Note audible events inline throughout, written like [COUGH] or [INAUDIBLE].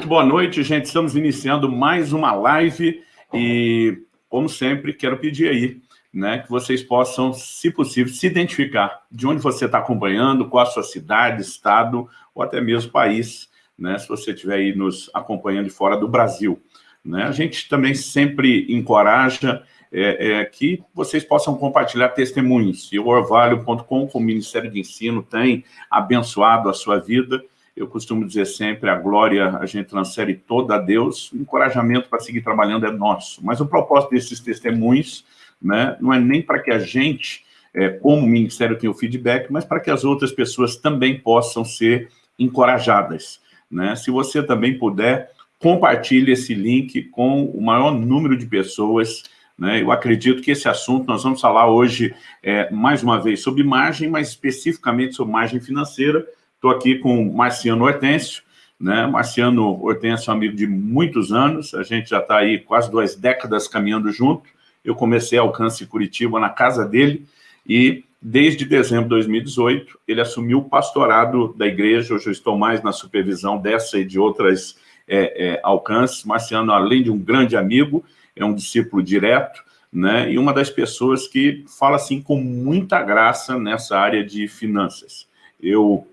Muito boa noite, gente. Estamos iniciando mais uma live e, como sempre, quero pedir aí né, que vocês possam, se possível, se identificar de onde você está acompanhando, qual a sua cidade, estado ou até mesmo país, né, se você estiver aí nos acompanhando de fora do Brasil. Né? A gente também sempre encoraja é, é, que vocês possam compartilhar testemunhos. E o Orvalho.com, com o Ministério de Ensino, tem abençoado a sua vida. Eu costumo dizer sempre, a glória a gente transfere toda a Deus, o encorajamento para seguir trabalhando é nosso. Mas o propósito desses testemunhos né, não é nem para que a gente, é, como ministério, tenha o feedback, mas para que as outras pessoas também possam ser encorajadas. Né? Se você também puder, compartilhe esse link com o maior número de pessoas. Né? Eu acredito que esse assunto, nós vamos falar hoje, é, mais uma vez, sobre margem, mas especificamente sobre margem financeira. Estou aqui com Marciano Hortêncio, né? Marciano Hortêncio é um amigo de muitos anos, a gente já está aí quase duas décadas caminhando junto. Eu comecei Alcance Curitiba na casa dele e desde dezembro de 2018 ele assumiu o pastorado da igreja, hoje eu estou mais na supervisão dessa e de outras é, é, alcances. Marciano, além de um grande amigo, é um discípulo direto, né, e uma das pessoas que fala assim com muita graça nessa área de finanças. Eu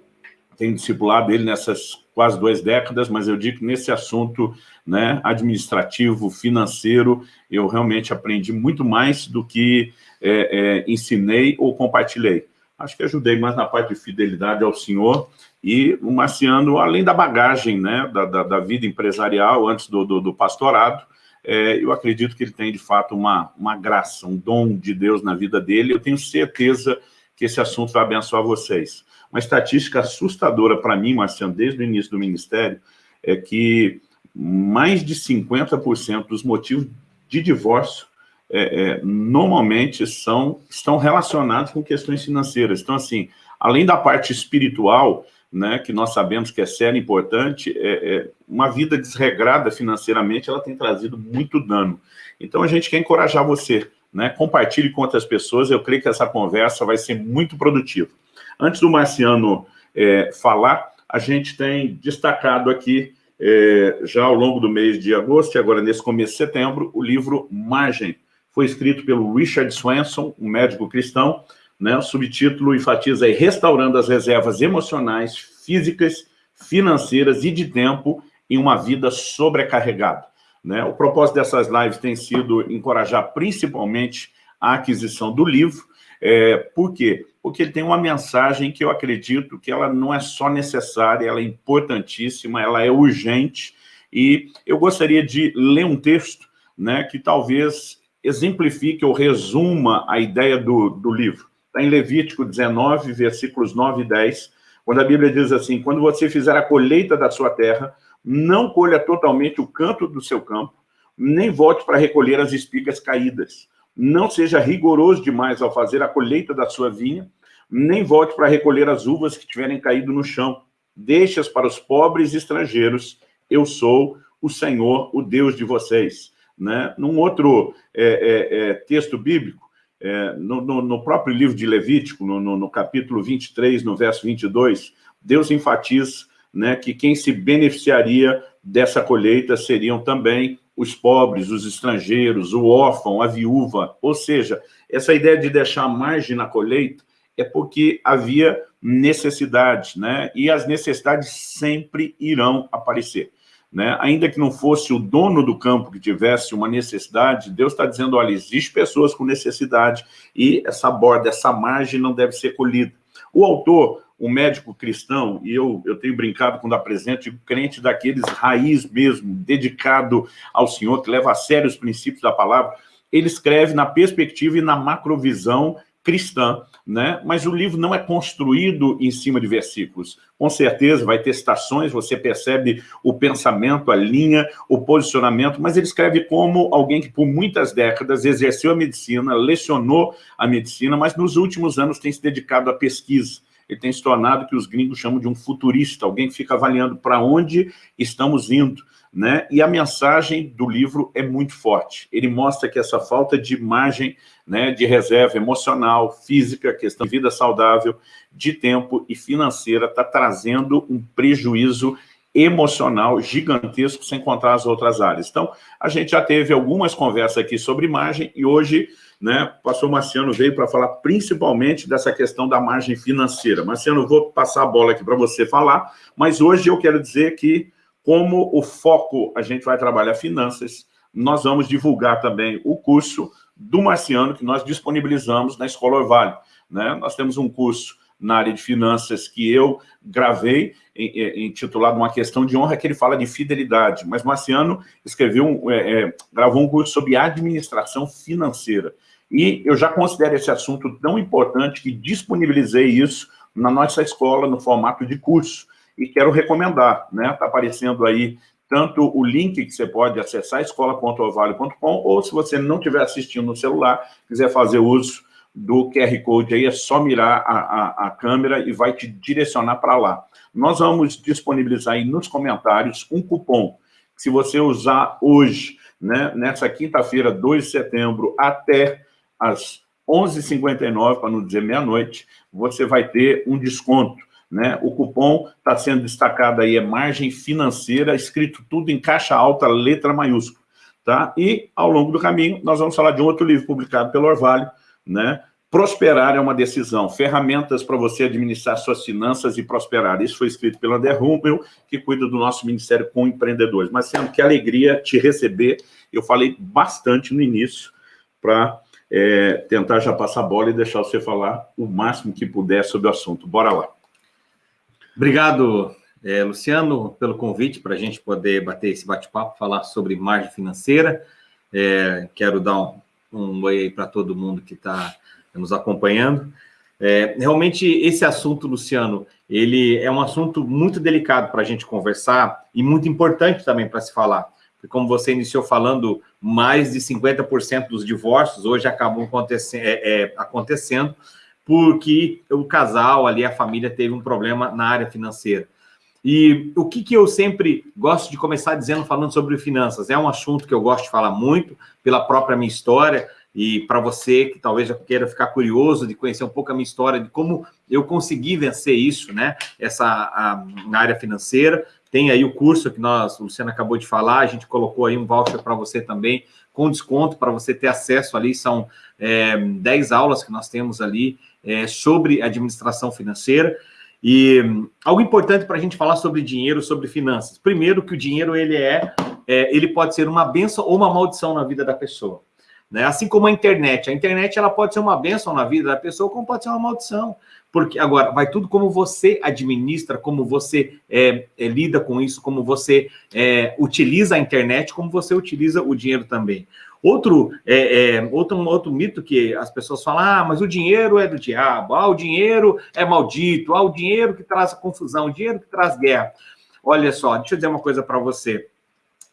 tenho discipulado ele nessas quase duas décadas, mas eu digo que nesse assunto né, administrativo, financeiro, eu realmente aprendi muito mais do que é, é, ensinei ou compartilhei. Acho que ajudei mais na parte de fidelidade ao senhor e o Marciano, além da bagagem né, da, da, da vida empresarial antes do, do, do pastorado, é, eu acredito que ele tem, de fato, uma, uma graça, um dom de Deus na vida dele. Eu tenho certeza que esse assunto vai abençoar vocês. Uma estatística assustadora para mim, Marciano, desde o início do Ministério, é que mais de 50% dos motivos de divórcio é, é, normalmente são, estão relacionados com questões financeiras. Então, assim, além da parte espiritual, né, que nós sabemos que é séria e importante, é, é, uma vida desregrada financeiramente, ela tem trazido muito dano. Então, a gente quer encorajar você, né, compartilhe com outras pessoas, eu creio que essa conversa vai ser muito produtiva. Antes do Marciano é, falar, a gente tem destacado aqui, é, já ao longo do mês de agosto, e agora nesse começo de setembro, o livro Margem. Foi escrito pelo Richard Swanson, um médico cristão, né? o subtítulo enfatiza aí, Restaurando as reservas emocionais, físicas, financeiras e de tempo em uma vida sobrecarregada. Né? O propósito dessas lives tem sido encorajar principalmente a aquisição do livro, é, por quê? Porque ele tem uma mensagem que eu acredito que ela não é só necessária, ela é importantíssima, ela é urgente, e eu gostaria de ler um texto né, que talvez exemplifique ou resuma a ideia do, do livro. Está em Levítico 19, versículos 9 e 10, quando a Bíblia diz assim, quando você fizer a colheita da sua terra, não colha totalmente o canto do seu campo, nem volte para recolher as espigas caídas, não seja rigoroso demais ao fazer a colheita da sua vinha, nem volte para recolher as uvas que tiverem caído no chão. Deixe-as para os pobres estrangeiros. Eu sou o Senhor, o Deus de vocês. Né? Num outro é, é, é, texto bíblico, é, no, no, no, próprio livro de Levítico, no, no, capítulo 23, no verso 22, Deus enfatiza né, que quem se beneficiaria dessa colheita seriam também os pobres, os estrangeiros, o órfão, a viúva. Ou seja, essa ideia de deixar margem na colheita é porque havia necessidade, né? E as necessidades sempre irão aparecer. Né? Ainda que não fosse o dono do campo que tivesse uma necessidade, Deus está dizendo, olha, existe pessoas com necessidade e essa borda, essa margem não deve ser colhida. O autor um médico cristão, e eu, eu tenho brincado quando apresento, crente daqueles raiz mesmo, dedicado ao Senhor, que leva a sério os princípios da palavra, ele escreve na perspectiva e na macrovisão cristã, né? mas o livro não é construído em cima de versículos. Com certeza vai ter citações, você percebe o pensamento, a linha, o posicionamento, mas ele escreve como alguém que por muitas décadas exerceu a medicina, lecionou a medicina, mas nos últimos anos tem se dedicado à pesquisa, ele tem se tornado que os gringos chamam de um futurista, alguém que fica avaliando para onde estamos indo. Né? E a mensagem do livro é muito forte. Ele mostra que essa falta de margem né, de reserva emocional, física, questão de vida saudável, de tempo e financeira está trazendo um prejuízo emocional gigantesco, sem contar as outras áreas. Então, a gente já teve algumas conversas aqui sobre imagem e hoje, né, o pastor Marciano veio para falar principalmente dessa questão da margem financeira. Marciano, vou passar a bola aqui para você falar, mas hoje eu quero dizer que, como o foco, a gente vai trabalhar finanças, nós vamos divulgar também o curso do Marciano, que nós disponibilizamos na Escola Orvalho. Né? Nós temos um curso na área de finanças que eu gravei, intitulado Uma Questão de Honra, que ele fala de fidelidade. Mas Marciano escreveu, é, é, gravou um curso sobre administração financeira. E eu já considero esse assunto tão importante que disponibilizei isso na nossa escola, no formato de curso. E quero recomendar, né? Está aparecendo aí tanto o link que você pode acessar, escola.ovalio.com, ou se você não estiver assistindo no celular, quiser fazer uso do QR Code aí, é só mirar a, a, a câmera e vai te direcionar para lá. Nós vamos disponibilizar aí nos comentários um cupom, que se você usar hoje, né, nessa quinta-feira, 2 de setembro, até às 11h59, para não dizer meia-noite, você vai ter um desconto. Né? O cupom está sendo destacado aí, é margem financeira, escrito tudo em caixa alta, letra maiúscula. Tá? E, ao longo do caminho, nós vamos falar de um outro livro publicado pelo Orvalho, né? Prosperar é uma decisão, ferramentas para você administrar suas finanças e prosperar. Isso foi escrito pelo André Rumpel, que cuida do nosso Ministério com Empreendedores. Mas, sendo que alegria te receber, eu falei bastante no início para é, tentar já passar a bola e deixar você falar o máximo que puder sobre o assunto. Bora lá. Obrigado, é, Luciano, pelo convite para a gente poder bater esse bate-papo, falar sobre margem financeira. É, quero dar um, um oi aí para todo mundo que está nos acompanhando. É, realmente, esse assunto, Luciano, ele é um assunto muito delicado para a gente conversar e muito importante também para se falar. Porque, como você iniciou falando, mais de 50% dos divórcios hoje acabam acontecendo, é, é, acontecendo porque o casal ali, a família, teve um problema na área financeira. E o que, que eu sempre gosto de começar dizendo, falando sobre finanças? É um assunto que eu gosto de falar muito, pela própria minha história, e para você que talvez já queira ficar curioso de conhecer um pouco a minha história, de como eu consegui vencer isso, né? Essa a, na área financeira. Tem aí o curso que nós, o Luciano acabou de falar, a gente colocou aí um voucher para você também, com desconto, para você ter acesso ali, são é, 10 aulas que nós temos ali é, sobre administração financeira. E algo importante para a gente falar sobre dinheiro, sobre finanças. Primeiro, que o dinheiro ele é, é, ele pode ser uma benção ou uma maldição na vida da pessoa. Né? Assim como a internet. A internet ela pode ser uma bênção na vida da pessoa, como pode ser uma maldição. Porque agora vai tudo como você administra, como você é, é, lida com isso, como você é, utiliza a internet, como você utiliza o dinheiro também. Outro, é, é, outro, outro mito que as pessoas falam, ah, mas o dinheiro é do diabo, ah, o dinheiro é maldito, ah, o dinheiro que traz confusão, o dinheiro que traz guerra. Olha só, deixa eu dizer uma coisa para você.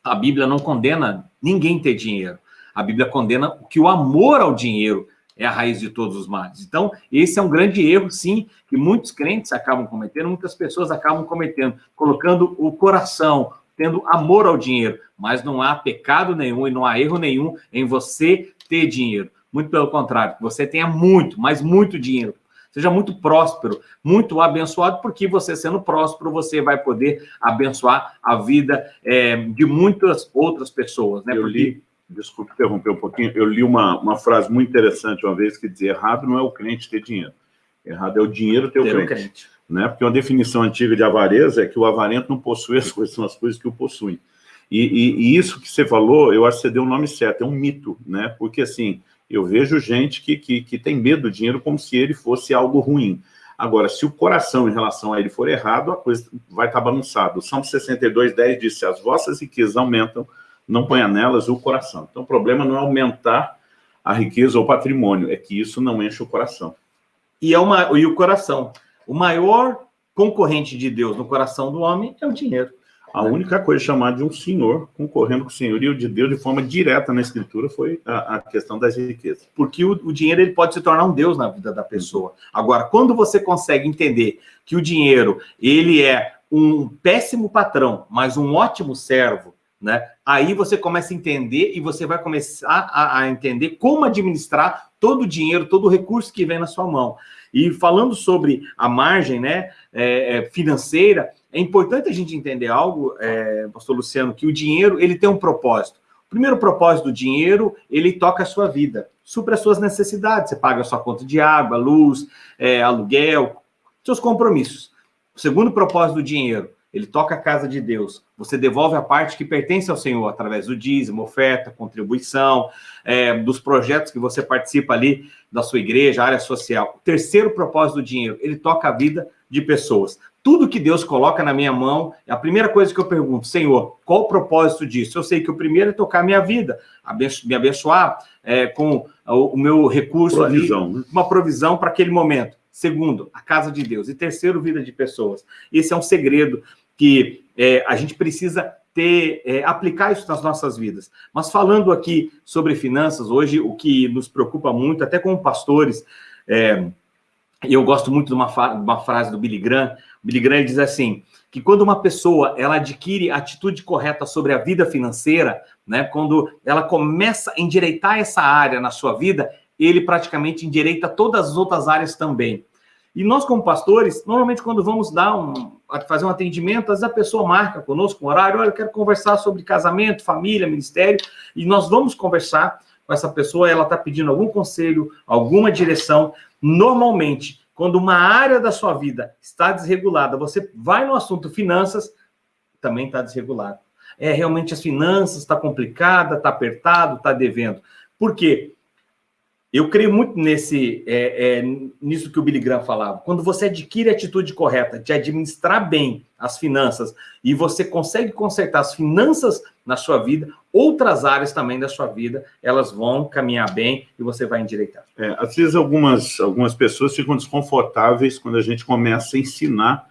A Bíblia não condena ninguém ter dinheiro. A Bíblia condena que o amor ao dinheiro é a raiz de todos os males. Então, esse é um grande erro, sim, que muitos crentes acabam cometendo, muitas pessoas acabam cometendo, colocando o coração, tendo amor ao dinheiro, mas não há pecado nenhum e não há erro nenhum em você ter dinheiro. Muito pelo contrário, você tenha muito, mas muito dinheiro. Seja muito próspero, muito abençoado, porque você sendo próspero, você vai poder abençoar a vida é, de muitas outras pessoas. Né? Eu porque... li desculpe interromper um pouquinho, eu li uma, uma frase muito interessante uma vez que dizia, errado não é o crente ter dinheiro, errado é o dinheiro ter o crente. crente. Né? Porque uma definição antiga de avareza é que o avarento não possui as coisas, são as coisas que o possuem. E, e, e, isso que você falou, eu acho que você deu o nome certo, é um mito, né? Porque, assim, eu vejo gente que, que, que tem medo do dinheiro como se ele fosse algo ruim. Agora, se o coração em relação a ele for errado, a coisa vai estar bagunçada. O Salmo 62, 10 diz, se as vossas riquezas aumentam, não ponha nelas o coração. Então, o problema não é aumentar a riqueza ou o patrimônio, é que isso não enche o coração. E, é uma, e o coração. O maior concorrente de Deus no coração do homem é o dinheiro. A única coisa chamada de um senhor concorrendo com o senhorio de Deus de forma direta na escritura foi a, a questão das riquezas. Porque o, o, dinheiro ele pode se tornar um Deus na vida da pessoa. Agora, quando você consegue entender que o dinheiro ele é um péssimo patrão, mas um ótimo servo, né? Aí você começa a entender e você vai começar a, a, entender como administrar todo o dinheiro, todo o recurso que vem na sua mão. E falando sobre a margem né, é, é financeira, é importante a gente entender algo, é, pastor Luciano, que o dinheiro ele tem um propósito. O primeiro propósito do dinheiro, ele toca a sua vida, supra as suas necessidades. Você paga a sua conta de água, luz, é, aluguel, seus compromissos. O segundo propósito do dinheiro, ele toca a casa de Deus. Você devolve a parte que pertence ao Senhor através do dízimo, oferta, contribuição, é, dos projetos que você participa ali da sua igreja, área social. O terceiro propósito do dinheiro, ele toca a vida de pessoas. Tudo que Deus coloca na minha mão, é a primeira coisa que eu pergunto, Senhor, qual o propósito disso? Eu sei que o primeiro é tocar a minha vida, me abençoar é, com o, meu recurso, provisão, ali, né? uma provisão para aquele momento. Segundo, a casa de Deus. E terceiro, vida de pessoas. Esse é um segredo que é, a gente precisa ter, é, aplicar isso nas nossas vidas. Mas falando aqui sobre finanças, hoje o que nos preocupa muito, até como pastores, é, eu gosto muito de uma, uma, frase do Billy Graham, o Billy Graham diz assim, que quando uma pessoa ela adquire a atitude correta sobre a vida financeira, né, quando ela começa a endireitar essa área na sua vida, ele praticamente endireita todas as outras áreas também. E nós, como pastores, normalmente quando vamos dar um, fazer um atendimento, às vezes a pessoa marca conosco um horário, olha, eu quero conversar sobre casamento, família, ministério, e nós vamos conversar com essa pessoa, ela está pedindo algum conselho, alguma direção. Normalmente, quando uma área da sua vida está desregulada, você vai no assunto finanças, também está desregulado. É, realmente as finanças está complicada, está apertado, está devendo. Por quê? Eu creio muito nesse, é, é, nisso que o Billy Graham falava. Quando você adquire a atitude correta de administrar bem as finanças e você consegue consertar as finanças na sua vida, outras áreas também da sua vida, elas vão caminhar bem e você vai endireitar. É, às vezes algumas, algumas pessoas ficam desconfortáveis quando a gente começa a ensinar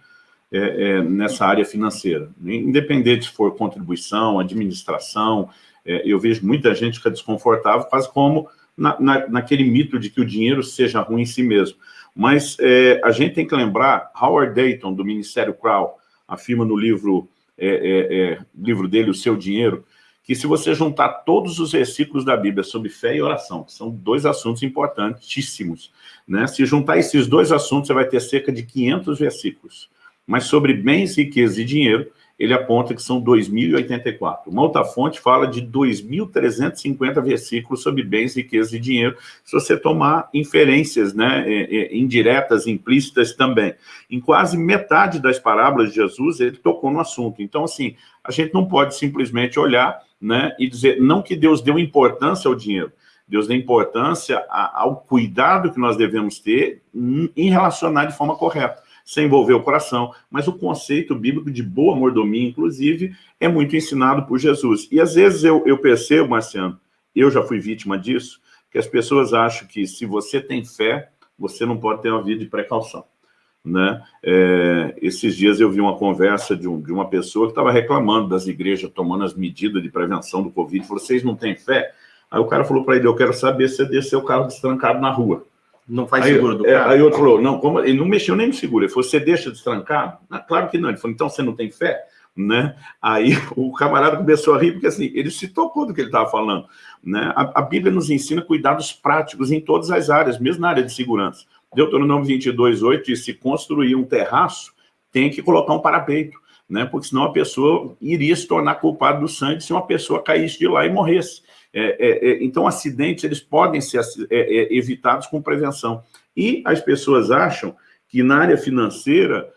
é, é, nessa área financeira. Independente se for contribuição, administração, é, eu vejo muita gente é desconfortável, quase como na, na, naquele mito de que o dinheiro seja ruim em si mesmo. Mas é, a gente tem que lembrar, Howard Dayton, do Ministério Crow, afirma no livro, é, é, é, livro dele, O Seu Dinheiro, que se você juntar todos os versículos da Bíblia sobre fé e oração, que são dois assuntos importantíssimos, né? se juntar esses dois assuntos, você vai ter cerca de 500 versículos. Mas sobre bens, riqueza e dinheiro, ele aponta que são 2.084. Uma outra fonte fala de 2.350 versículos sobre bens, riquezas e dinheiro, se você tomar inferências né, é, é, indiretas, implícitas também. Em quase metade das parábolas de Jesus, ele tocou no assunto. Então, assim, a gente não pode simplesmente olhar né, e dizer, não que Deus deu importância ao dinheiro, Deus dá importância ao cuidado que nós devemos ter em relacionar de forma correta sem envolver o coração, mas o conceito bíblico de boa mordomia, inclusive, é muito ensinado por Jesus. E às vezes eu, eu percebo, Marciano, eu já fui vítima disso, que as pessoas acham que se você tem fé, você não pode ter uma vida de precaução. Né? É, esses dias eu vi uma conversa de, um, de uma pessoa que estava reclamando das igrejas tomando as medidas de prevenção do Covid, falou, vocês não têm fé? Aí o cara falou para ele, eu quero saber se você desceu o carro destrancado na rua. Não faz aí, seguro do é, carro? Aí outro falou, não, como, ele não mexeu nem no seguro. Ele falou, você deixa destrancado? Ah, claro que não. Ele falou, então você não tem fé? Né? Aí [LAUGHS] o camarada começou a rir, porque assim, ele se tocou do que ele estava falando. Né? A, a, Bíblia nos ensina cuidados práticos em todas as áreas, mesmo na área de segurança. Deuteronômio 22, 8 diz, se construir um terraço, tem que colocar um parapeito, né? porque senão a pessoa iria se tornar culpada do sangue se uma pessoa caísse de lá e morresse. É, é, é, então, acidentes eles podem ser é, é, evitados com prevenção. E as pessoas acham que na área financeira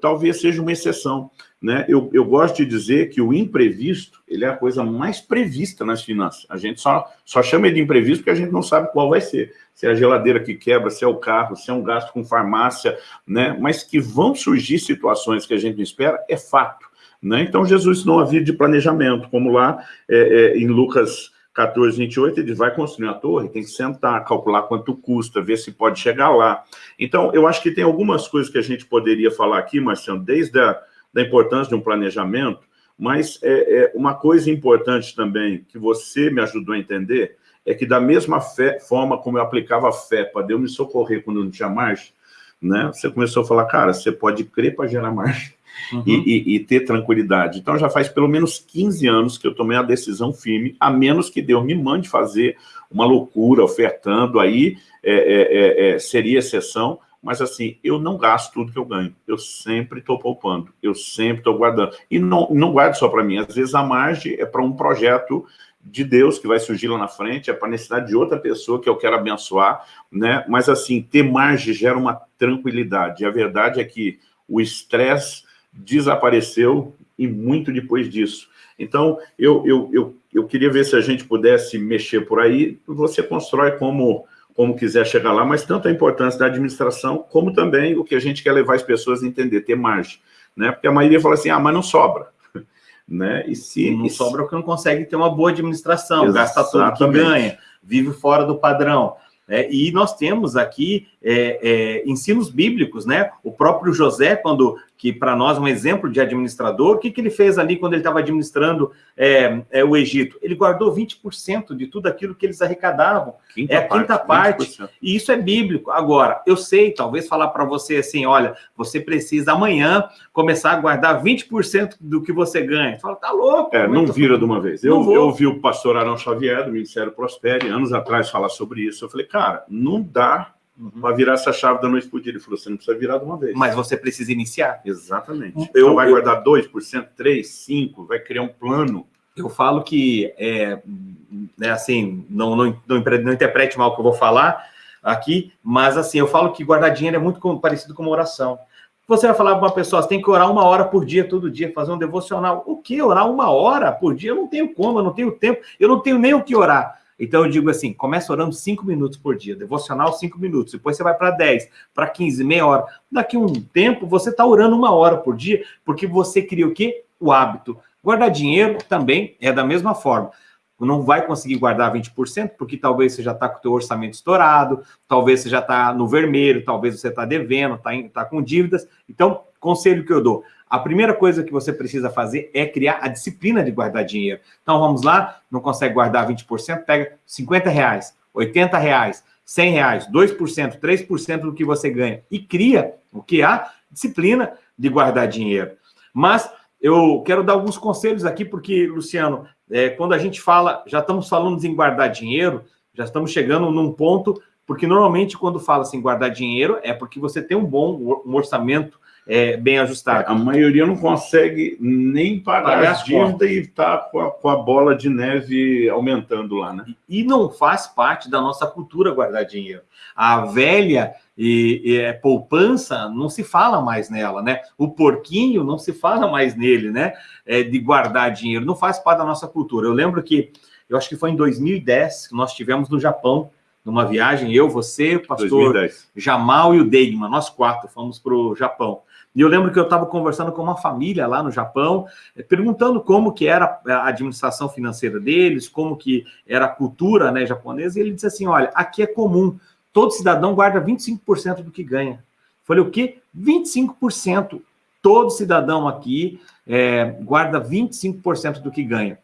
talvez seja uma exceção. Né? Eu, eu, gosto de dizer que o imprevisto ele é a coisa mais prevista nas finanças. A gente só, só chama ele de imprevisto porque a gente não sabe qual vai ser. Se é a geladeira que quebra, se é o carro, se é um gasto com farmácia, né? mas que vão surgir situações que a gente não espera, é fato. Né? Então, Jesus não havia de planejamento, como lá é, é, em Lucas 14, 28, ele vai construir a torre, tem que sentar, calcular quanto custa, ver se pode chegar lá. Então, eu acho que tem algumas coisas que a gente poderia falar aqui, Marciano, desde a da importância de um planejamento, mas é, é, uma coisa importante também, que você me ajudou a entender, é que da mesma fé, forma como eu aplicava a fé para Deus me socorrer quando não tinha marcha, né? você começou a falar, cara, você pode crer para gerar marcha uhum. e, e, e, ter tranquilidade. Então, já faz pelo menos 15 anos que eu tomei a decisão firme, a menos que Deus me mande fazer uma loucura, ofertando, aí é, é, é, é seria exceção, Mas assim, eu não gasto tudo que eu ganho. Eu sempre estou poupando, eu sempre estou guardando. E não, não guardo só para mim. Às vezes a margem é para um projeto de Deus que vai surgir lá na frente, é para a necessidade de outra pessoa que eu quero abençoar, né? Mas assim, ter margem gera uma tranquilidade. E a verdade é que o estresse desapareceu e muito depois disso. Então, eu, eu, eu, eu queria ver se a gente pudesse mexer por aí, você constrói como, como quiser chegar lá, mas tanto a importância da administração, como também o que a gente quer levar as pessoas a entender, ter margem. Né? Porque a maioria fala assim, ah, mas não sobra. [LAUGHS] Né? E se não e sobra porque não consegue ter uma boa administração, gasta tudo que ganha, vive fora do padrão. É, e nós temos aqui é, é, ensinos bíblicos, né? O próprio José, quando que para nós é um exemplo de administrador, o que, que ele fez ali quando ele estava administrando é, é, o Egito? Ele guardou 20% de tudo aquilo que eles arrecadavam. Quinta é a quinta parte. parte e isso é bíblico. Agora, eu sei, talvez falar para você assim, olha, você precisa amanhã começar a guardar 20% do que você ganha. Você fala, tá louco. É, não vira de uma vez. Eu, eu ouvi o pastor Arão Xavier, do Ministério Prospere, anos atrás, falar sobre isso. Eu falei, cara, não dá Uhum. Para virar essa chave da noite por dia. Ele falou, você não precisa virar de uma vez. Mas você precisa iniciar. Exatamente. Eu, então vai eu, guardar 2%, 3%, 5%, vai criar um plano. Eu falo que, é, é assim, não, não, não, não interprete mal o que eu vou falar aqui, mas assim, eu falo que guardar dinheiro é muito parecido com uma oração. Você vai falar para uma pessoa, você tem que orar uma hora por dia, todo dia, fazer um devocional. O que? Orar uma hora por dia? Eu não tenho como, eu não tenho tempo, eu não tenho nem o que orar. Então eu digo assim, começa orando 5 minutos por dia, devocional 5 minutos, depois você vai para 10, para 15, meia hora. Daqui um tempo você está orando uma hora por dia, porque você cria o quê? O hábito. Guardar dinheiro também é da mesma forma. Não vai conseguir guardar 20%, porque talvez você já está com o teu orçamento estourado, talvez você já está no vermelho, talvez você está devendo, está tá com dívidas. Então, conselho que eu dou, a primeira coisa que você precisa fazer é criar a disciplina de guardar dinheiro. Então, vamos lá, não consegue guardar 20%, pega 50 reais, 80 reais, 100 reais, 2%, 3% do que você ganha e cria o que há disciplina de guardar dinheiro. Mas eu quero dar alguns conselhos aqui, porque, Luciano, é, quando a gente fala, já estamos falando em guardar dinheiro, já estamos chegando num ponto, porque normalmente quando fala assim guardar dinheiro é porque você tem um bom um orçamento é, bem ajustado. A maioria não consegue nem pagar, pagar as dívidas e está com, com, a bola de neve aumentando lá, né? E, e não faz parte da nossa cultura guardar dinheiro. A velha e, e é, poupança não se fala mais nela, né? O porquinho não se fala mais nele, né? É, de guardar dinheiro, não faz parte da nossa cultura. Eu lembro que, eu acho que foi em 2010 que nós tivemos no Japão, numa viagem, eu, você, o pastor 2010. Jamal e o Deigman, nós quatro fomos para o Japão. E eu lembro que eu estava conversando com uma família lá no Japão, eh, perguntando como que era a administração financeira deles, como que era a cultura né, japonesa, e ele disse assim, olha, aqui é comum, todo cidadão guarda 25% do que ganha. Falei, o quê? 25%. Todo cidadão aqui é, guarda 25% do que ganha.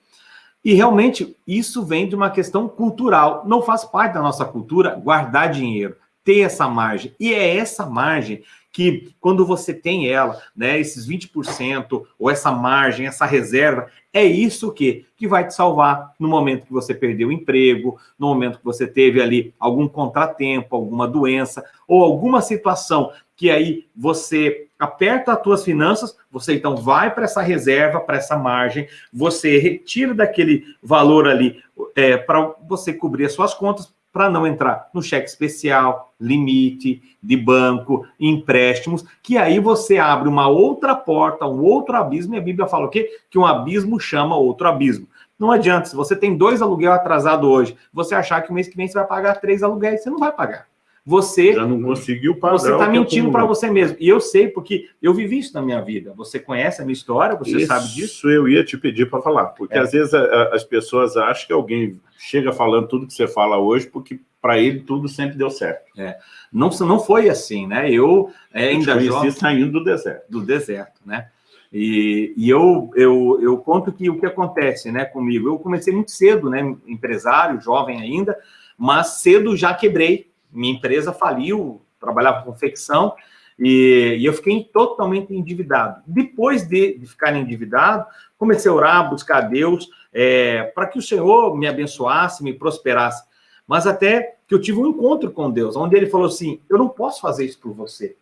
E realmente isso vem de uma questão cultural. Não faz parte da nossa cultura guardar dinheiro, ter essa margem. E é essa margem que quando você tem ela, né, esses 20% ou essa margem, essa reserva, é isso que que vai te salvar no momento que você perdeu o emprego, no momento que você teve ali algum contratempo, alguma doença ou alguma situação que aí você aperta as tuas finanças, você então vai para essa reserva, para essa margem, você retira daquele valor ali é, para você cobrir as suas contas, para não entrar no cheque especial, limite de banco, empréstimos, que aí você abre uma outra porta, um outro abismo, e a Bíblia fala o quê? Que um abismo chama outro abismo. Não adianta, se você tem dois aluguel atrasado hoje, você achar que o mês que vem você vai pagar três aluguéis, você não vai pagar. Você já não conseguiu pagar. Você está mentindo para você mesmo. E eu sei, porque eu vivi isso na minha vida. Você conhece a minha história, você isso sabe disso. Isso eu ia te pedir para falar, porque é. às vezes a, a, as pessoas acham que alguém chega falando tudo que você fala hoje, porque para ele tudo sempre deu certo. É. Não, não foi assim, né? Eu é, ainda eu jovem, saindo do deserto. Do deserto, né? E, e eu, eu, eu conto que o que acontece né, comigo, eu comecei muito cedo, né, empresário, jovem ainda, mas cedo já quebrei, minha empresa faliu, trabalhava com confecção, e, e, eu fiquei totalmente endividado. Depois de, de, ficar endividado, comecei a orar, buscar a Deus, é, para que o Senhor me abençoasse, me prosperasse. Mas até que eu tive um encontro com Deus, onde ele falou assim: eu não posso fazer isso por você.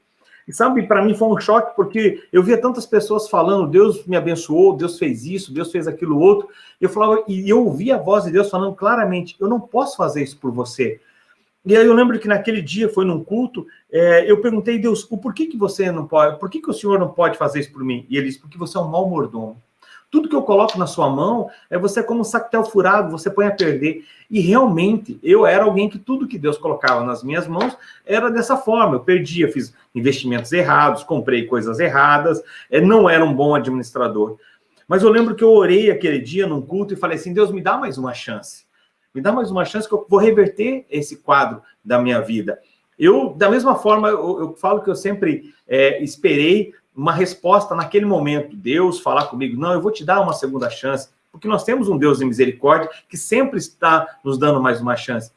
E sabe, para mim foi um choque, porque eu via tantas pessoas falando, Deus me abençoou, Deus fez isso, Deus fez aquilo outro. Eu falava, e eu ouvia a voz de Deus falando claramente: eu não posso fazer isso por você. E aí eu lembro que naquele dia, foi num culto, é, eu perguntei, Deus, o porquê que você não pode, por que, o Senhor não pode fazer isso por mim? E ele disse, porque você é um mau mordomo. Tudo que eu coloco na sua mão é você como um sactel furado, você põe a perder. E realmente, eu era alguém que tudo que Deus colocava nas minhas mãos era dessa forma. Eu perdia, fiz investimentos errados, comprei coisas erradas, é, não era um bom administrador. Mas eu lembro que eu orei aquele dia num culto e falei assim: Deus, me dá mais uma chance. Me dá mais uma chance que eu vou reverter esse quadro da minha vida. Eu, da mesma forma, eu, eu falo que eu sempre é, esperei uma resposta naquele momento, Deus falar comigo, não, eu vou te dar uma segunda chance, porque nós temos um Deus de misericórdia que sempre está nos dando mais uma chance.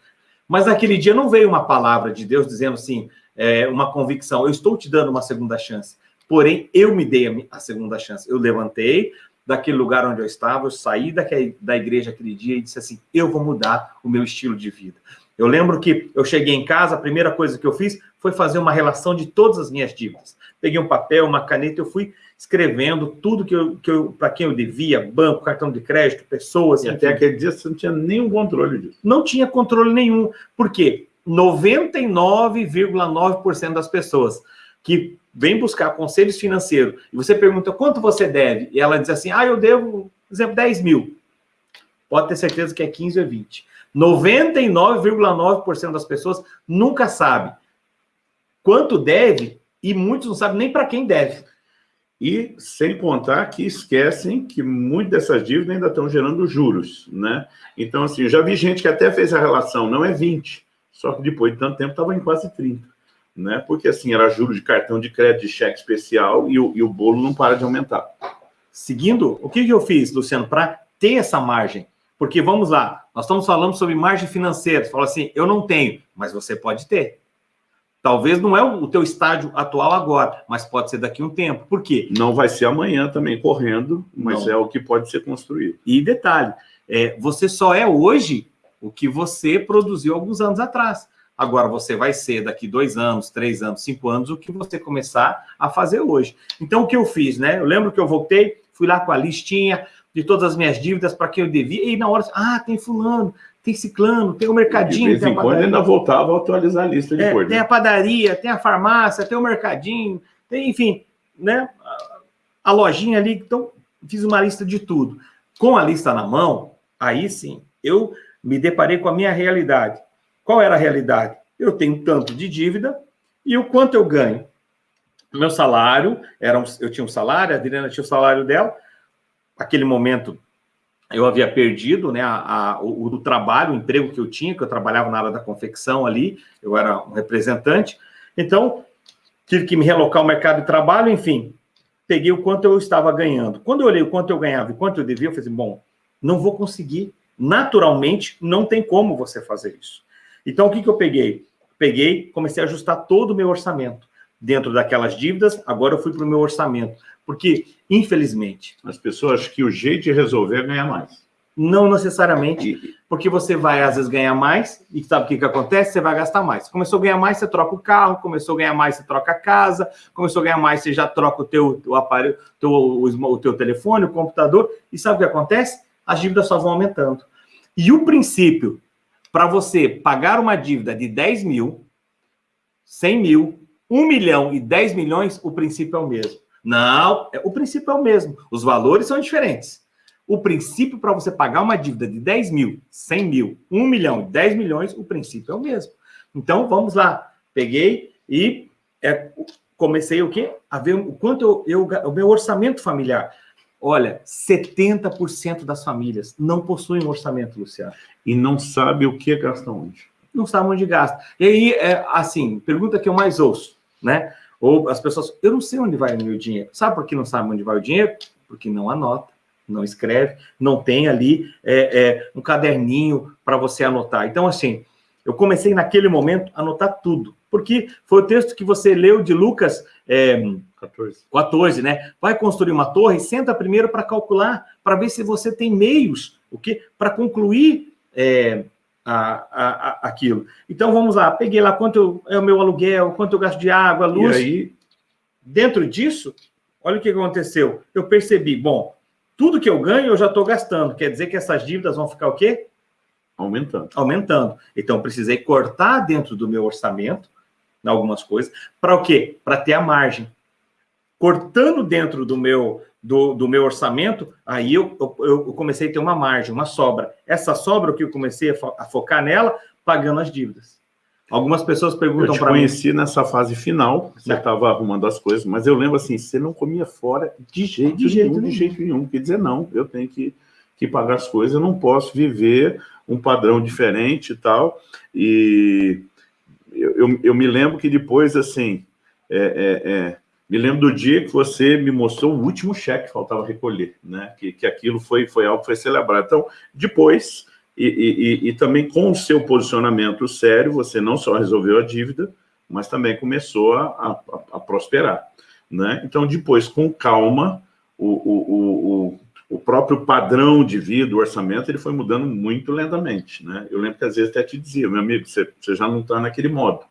Mas naquele dia não veio uma palavra de Deus dizendo assim, é, uma convicção, eu estou te dando uma segunda chance. Porém, eu me dei a segunda chance. Eu levantei daquele lugar onde eu estava, eu saí daquele, da igreja aquele dia e disse assim, eu vou mudar o meu estilo de vida. Eu lembro que eu cheguei em casa, a primeira coisa que eu fiz foi fazer uma relação de todas as minhas dívidas peguei um papel, uma caneta, eu fui escrevendo tudo que eu, que eu para quem eu devia, banco, cartão de crédito, pessoas. E até aquele dia você não tinha nenhum controle disso. Não tinha controle nenhum. Por quê? 99,9% das pessoas que vêm buscar conselhos financeiros e você pergunta quanto você deve, e ela diz assim: ah, eu devo, por exemplo, 10 mil. Pode ter certeza que é 15 ou 20. 99,9% das pessoas nunca sabe quanto deve e muitos não sabem nem para quem deve. E sem contar que esquecem que muitas dessas dívidas ainda estão gerando juros, né? Então, assim, eu já vi gente que até fez a relação, não é 20, só que depois de tanto tempo estava em quase 30, né? Porque, assim, era juros de cartão de crédito, de cheque especial e o, e o bolo não para de aumentar. Seguindo, o que, que eu fiz, Luciano, para ter essa margem? Porque, vamos lá, nós estamos falando sobre margem financeira. Você fala assim, eu não tenho, mas você pode ter. Talvez não é o teu estádio atual agora, mas pode ser daqui a um tempo. Por quê? Não vai ser amanhã também correndo, mas não. é o que pode ser construído. E detalhe, é, você só é hoje o que você produziu alguns anos atrás. Agora você vai ser daqui dois anos, três anos, cinco anos, o que você começar a fazer hoje. Então, o que eu fiz, né? Eu lembro que eu voltei, fui lá com a listinha de todas as minhas dívidas para quem eu devia, e na hora, ah, tem fulano, tem ciclano, tem o mercadinho. De vez em quando ainda voltava a atualizar a lista de é, cor. Tem a padaria, tem a farmácia, tem o mercadinho, tem, enfim, né? A lojinha ali. Então, fiz uma lista de tudo. Com a lista na mão, aí sim, eu me deparei com a minha realidade. Qual era a realidade? Eu tenho tanto de dívida e o quanto eu ganho. Meu salário, era um, eu tinha um salário, a Adriana tinha o salário dela. Aquele momento, eu havia perdido né, a, a, o, o, trabalho, o emprego que eu tinha, que eu trabalhava na área da confecção ali, eu era um representante. Então, tive que me relocar ao mercado de trabalho, enfim, peguei o quanto eu estava ganhando. Quando eu olhei o quanto eu ganhava e quanto eu devia, eu falei assim, bom, não vou conseguir. Naturalmente, não tem como você fazer isso. Então, o que, que eu peguei? Peguei, comecei a ajustar todo o meu orçamento. Dentro daquelas dívidas, agora eu fui para o meu orçamento. Porque, infelizmente... As pessoas acham que o jeito de resolver é ganhar mais. Não necessariamente, porque você vai, às vezes, ganhar mais, e sabe o que, que acontece? Você vai gastar mais. Começou a ganhar mais, você troca o carro, começou a ganhar mais, você troca a casa, começou a ganhar mais, você já troca o teu o aparelho, teu, o, o teu telefone, o computador, e sabe o que acontece? As dívidas só vão aumentando. E o princípio para você pagar uma dívida de 10 mil, 100 mil, 1 milhão e 10 milhões, o princípio é o mesmo. Não, é, o princípio é o mesmo. Os valores são diferentes. O princípio para você pagar uma dívida de 10 mil, 100 mil, 1 milhão, 10 milhões, o princípio é o mesmo. Então, vamos lá. Peguei e é, comecei o quê? A ver o quanto eu, eu, o meu orçamento familiar. Olha, 70% das famílias não possuem um orçamento, Luciano. E não sabe o que gasta onde. Não sabe onde gasta. E aí, é, assim, pergunta que eu mais ouço, né? Ou as pessoas, eu não sei onde vai o meu dinheiro. Sabe por que não sabe onde vai o dinheiro? Porque não anota, não escreve, não tem ali é, é, um caderninho para você anotar. Então, assim, eu comecei naquele momento a anotar tudo. Porque foi o texto que você leu de Lucas é, 14. 14, né? Vai construir uma torre, senta primeiro para calcular, para ver se você tem meios, o que para concluir é, a, a, a, aquilo. Então, vamos lá, peguei lá quanto é o meu aluguel, quanto eu gasto de água, luz. E aí, dentro disso, olha o que aconteceu. Eu percebi, bom, tudo que eu ganho eu já estou gastando. Quer dizer que essas dívidas vão ficar o quê? Aumentando. Aumentando. Então, precisei cortar dentro do meu orçamento, algumas coisas, para o quê? Para ter a margem. Cortando dentro do meu, do, do meu orçamento, aí eu, eu, eu, comecei a ter uma margem, uma sobra. Essa sobra, o que eu comecei a, fo a focar nela, pagando as dívidas. Algumas pessoas perguntam para mim. Eu conheci nessa fase final, você estava arrumando as coisas, mas eu lembro assim, você não comia fora de jeito, de jeito nenhum, nenhum, de jeito nenhum. Quer dizer, não, eu tenho que, que pagar as coisas, eu não posso viver um padrão diferente e tal. E eu, eu, eu me lembro que depois, assim, é, é, é, me lembro do dia que você me mostrou o último cheque que faltava recolher, né? Que, que aquilo foi, foi algo que foi celebrado. Então, depois e, e, e, também com o seu posicionamento sério, você não só resolveu a dívida, mas também começou a, a, a prosperar. Né? Então, depois, com calma, o, o, o, o, próprio padrão de vida, o orçamento, ele foi mudando muito lentamente. Né? Eu lembro que às vezes até te dizia, meu amigo, você, você já não está naquele modo.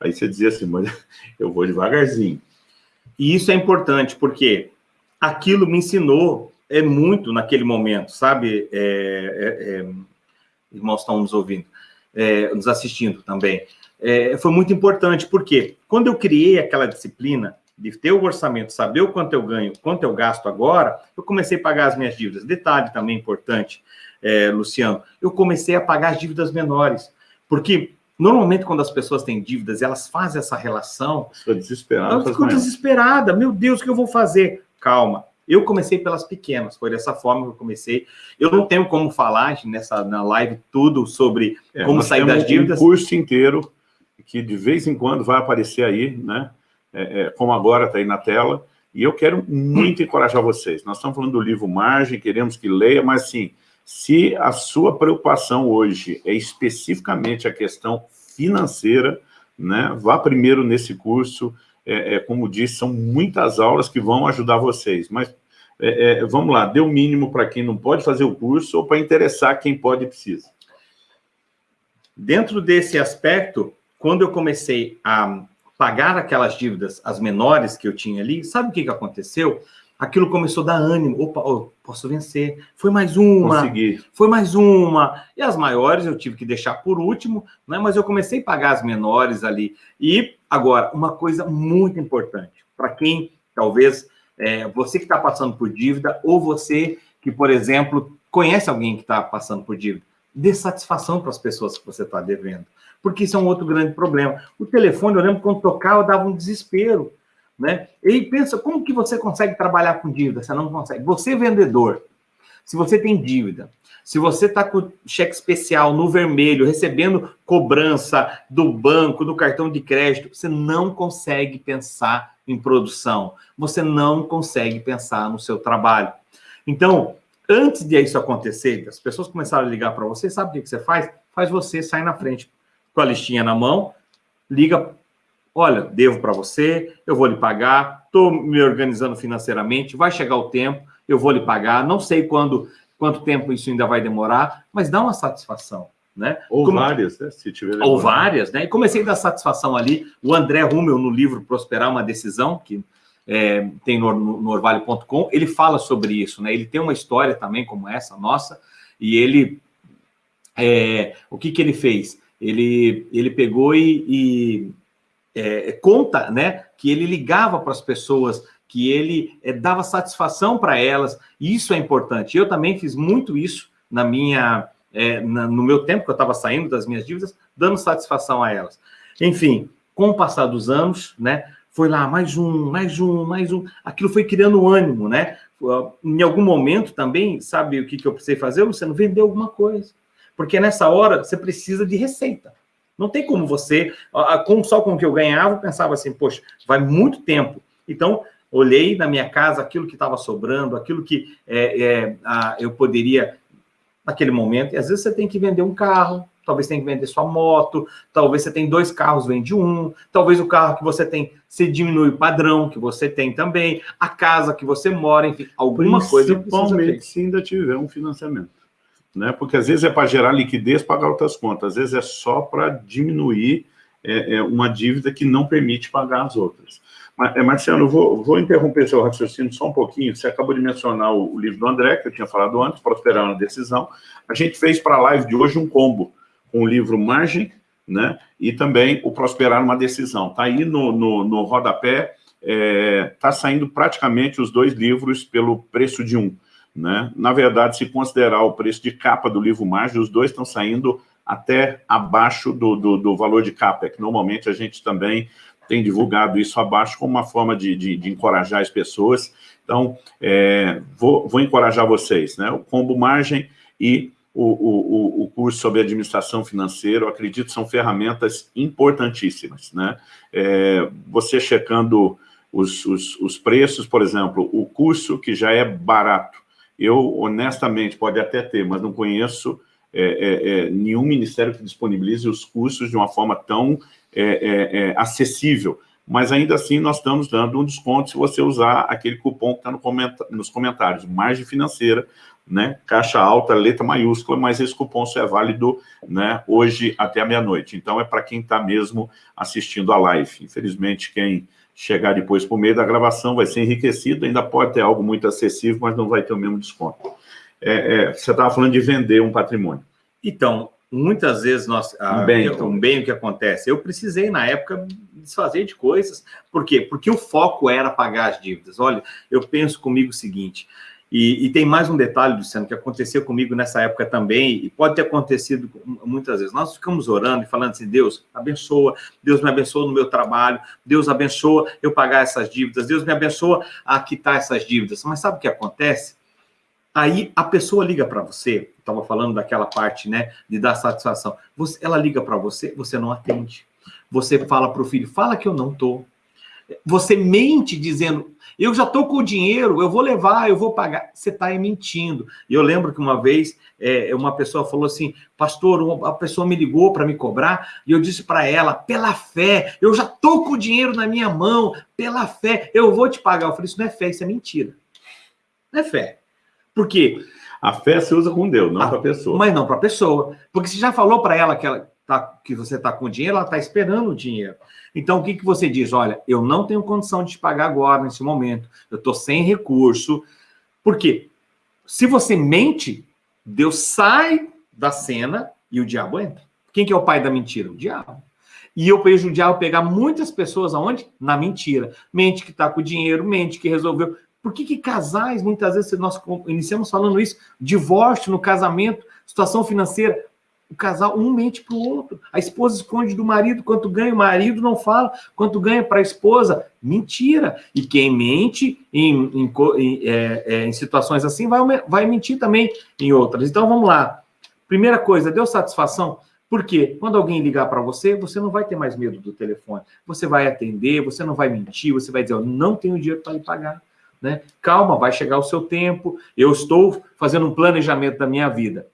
Aí você dizia assim, mas [LAUGHS] eu vou devagarzinho. E isso é importante, porque aquilo me ensinou é muito naquele momento, sabe? É, é, é irmãos estão nos ouvindo, é, nos assistindo também, é, foi muito importante, porque quando eu criei aquela disciplina de ter o orçamento, saber o quanto eu ganho, quanto eu gasto agora, eu comecei a pagar as minhas dívidas. Detalhe também importante, é, Luciano, eu comecei a pagar as dívidas menores, porque Normalmente, quando as pessoas têm dívidas, elas fazem essa relação. Estou desesperada. Elas ficam desesperadas. Meu Deus, o que eu vou fazer? Calma. Eu comecei pelas pequenas, foi dessa forma que eu comecei. Eu não tenho como falar nessa na live tudo sobre é, como sair das dívidas. um curso inteiro que de vez em quando vai aparecer aí, né? É, é, como agora está aí na tela. E eu quero muito encorajar vocês. Nós estamos falando do livro Margem, queremos que leia, mas sim, se a sua preocupação hoje é especificamente a questão financeira, né? Vá primeiro nesse curso, é, é, como disse, são muitas aulas que vão ajudar vocês, mas é, é vamos lá, dê o mínimo para quem não pode fazer o curso ou para interessar quem pode e precisa. Dentro desse aspecto, quando eu comecei a pagar aquelas dívidas, as menores que eu tinha ali, sabe o que, que aconteceu? aquilo começou a dar ânimo. Opa, oh, posso vencer. Foi mais uma. Consegui. Foi mais uma. E as maiores eu tive que deixar por último, né? mas eu comecei a pagar as menores ali. E agora, uma coisa muito importante, para quem talvez é, você que está passando por dívida, ou você que, por exemplo, conhece alguém que está passando por dívida, dê satisfação para as pessoas que você está devendo. Porque isso é um outro grande problema. O telefone, eu lembro quando tocava, dava um desespero. Né? E pensa, como que você consegue trabalhar com dívida? Você não consegue. Você, vendedor, se você tem dívida, se você está com cheque especial no vermelho, recebendo cobrança do banco, do cartão de crédito, você não consegue pensar em produção. Você não consegue pensar no seu trabalho. Então, antes de isso acontecer, as pessoas começaram a ligar para você, sabe o que você faz? Faz você sair na frente com a listinha na mão, liga olha, devo para você, eu vou lhe pagar, estou me organizando financeiramente, vai chegar o tempo, eu vou lhe pagar, não sei quando, quanto tempo isso ainda vai demorar, mas dá uma satisfação. Né? Ou Como... várias, né? Se tiver Ou várias, né? E comecei a dar satisfação ali. O André Rummel, no livro Prosperar uma Decisão, que é, tem no, no orvalho.com, ele fala sobre isso, né? Ele tem uma história também como essa, nossa, e ele. É, o que, que ele fez? Ele, ele pegou e, e é, conta né, que ele ligava para as pessoas, que ele é, dava satisfação para elas, isso é importante. Eu também fiz muito isso na minha, é, na, no meu tempo que eu estava saindo das minhas dívidas, dando satisfação a elas. Enfim, com o passar dos anos, né, foi lá mais um, mais um, mais um, aquilo foi criando ânimo, né? Em algum momento também, sabe o que, que eu precisei fazer? Você não vendeu alguma coisa. Porque nessa hora você precisa de receita. Não tem como você, só com o que eu ganhava, eu pensava assim, poxa, vai muito tempo. Então, olhei na minha casa aquilo que estava sobrando, aquilo que é, é, a, eu poderia, naquele momento, e às vezes você tem que vender um carro, talvez tem que vender sua moto, talvez você tem dois carros, vende um, talvez o carro que você tem, você diminui o padrão que você tem também, a casa que você mora, enfim, alguma coisa. Principalmente se ainda tiver um financiamento. né? porque às vezes é para gerar liquidez, pagar outras contas, às vezes é só para diminuir é, é uma dívida que não permite pagar as outras. Mas, é, eu vou, vou interromper seu raciocínio só um pouquinho. Você acabou de mencionar o, o livro do André, que eu tinha falado antes, Prosperar na Decisão. A gente fez para a live de hoje um combo o livro Margem, né? E também o Prosperar numa Decisão. Está aí no, no, no rodapé, está é, tá saindo praticamente os dois livros pelo preço de um. Né? Na verdade, se considerar o preço de capa do livro Margem, os dois estão saindo até abaixo do, do, do valor de capa, é que normalmente a gente também tem divulgado isso abaixo como uma forma de, de, de encorajar as pessoas. Então, é, vou, vou, encorajar vocês, né? O combo margem e o, o, o curso sobre administração financeira, eu acredito, são ferramentas importantíssimas, né? É, você checando os, os, os preços, por exemplo, o curso que já é barato, eu, honestamente, pode até ter, mas não conheço é, é, é, nenhum ministério que disponibilize os cursos de uma forma tão é, é, é, acessível. Mas ainda assim nós estamos dando um desconto se você usar aquele cupom que está no nos comentários, margem financeira, né, caixa alta, letra maiúscula, mas esse cupom só é válido né, hoje até a meia-noite. Então é para quem está mesmo assistindo a live. Infelizmente, quem chegar depois por meio da gravação vai ser enriquecido, ainda pode ter algo muito acessível, mas não vai ter o mesmo desconto. É, é, você estava falando de vender um patrimônio. Então, muitas vezes nós, um, bem, então. um bem o que acontece, eu precisei na época desfazer de coisas, por quê? Porque o foco era pagar as dívidas. Olha, eu penso comigo o seguinte, e, e, tem mais um detalhe, Luciano, que aconteceu comigo nessa época também, e pode ter acontecido muitas vezes. Nós ficamos orando e falando assim, Deus, abençoa, Deus me abençoa no meu trabalho, Deus abençoa eu pagar essas dívidas, Deus me abençoa a quitar essas dívidas. Mas sabe o que acontece? Aí a pessoa liga para você, estava falando daquela parte, né, de dar satisfação. Você, ela liga para você, você não atende. Você fala para o filho, fala que eu não tô. Você mente dizendo, eu já estou com o dinheiro, eu vou levar, eu vou pagar. Você está aí mentindo. E eu lembro que uma vez é, uma pessoa falou assim, pastor, a pessoa me ligou para me cobrar, e eu disse para ela, pela fé, eu já estou com o dinheiro na minha mão, pela fé, eu vou te pagar. Eu falei, isso não é fé, isso é mentira. Não é fé. Por quê? A fé se usa com Deus, não para a pessoa. Mas não para a pessoa. Porque você já falou para ela que, ela tá, que você está com dinheiro, ela está esperando o dinheiro. Então, o que, que você diz? Olha, eu não tenho condição de te pagar agora, nesse momento. Eu estou sem recurso. Por quê? Se você mente, Deus sai da cena e o diabo entra. Quem que é o pai da mentira? O diabo. E eu vejo o diabo pegar muitas pessoas aonde? Na mentira. Mente que está com dinheiro, mente que resolveu. Por que, que casais, muitas vezes, nós iniciamos falando isso, divórcio no casamento, situação financeira, o casal um mente para o outro. A esposa esconde do marido quanto ganha, o marido não fala quanto ganha para a esposa. Mentira. E quem mente em, em, em, é, é, em, situações assim vai, vai mentir também em outras. Então vamos lá. Primeira coisa, deu satisfação? Porque quando alguém ligar para você, você não vai ter mais medo do telefone. Você vai atender, você não vai mentir, você vai dizer, eu não tenho dinheiro para lhe pagar. Né? Calma, vai chegar o seu tempo. Eu estou fazendo um planejamento da minha vida.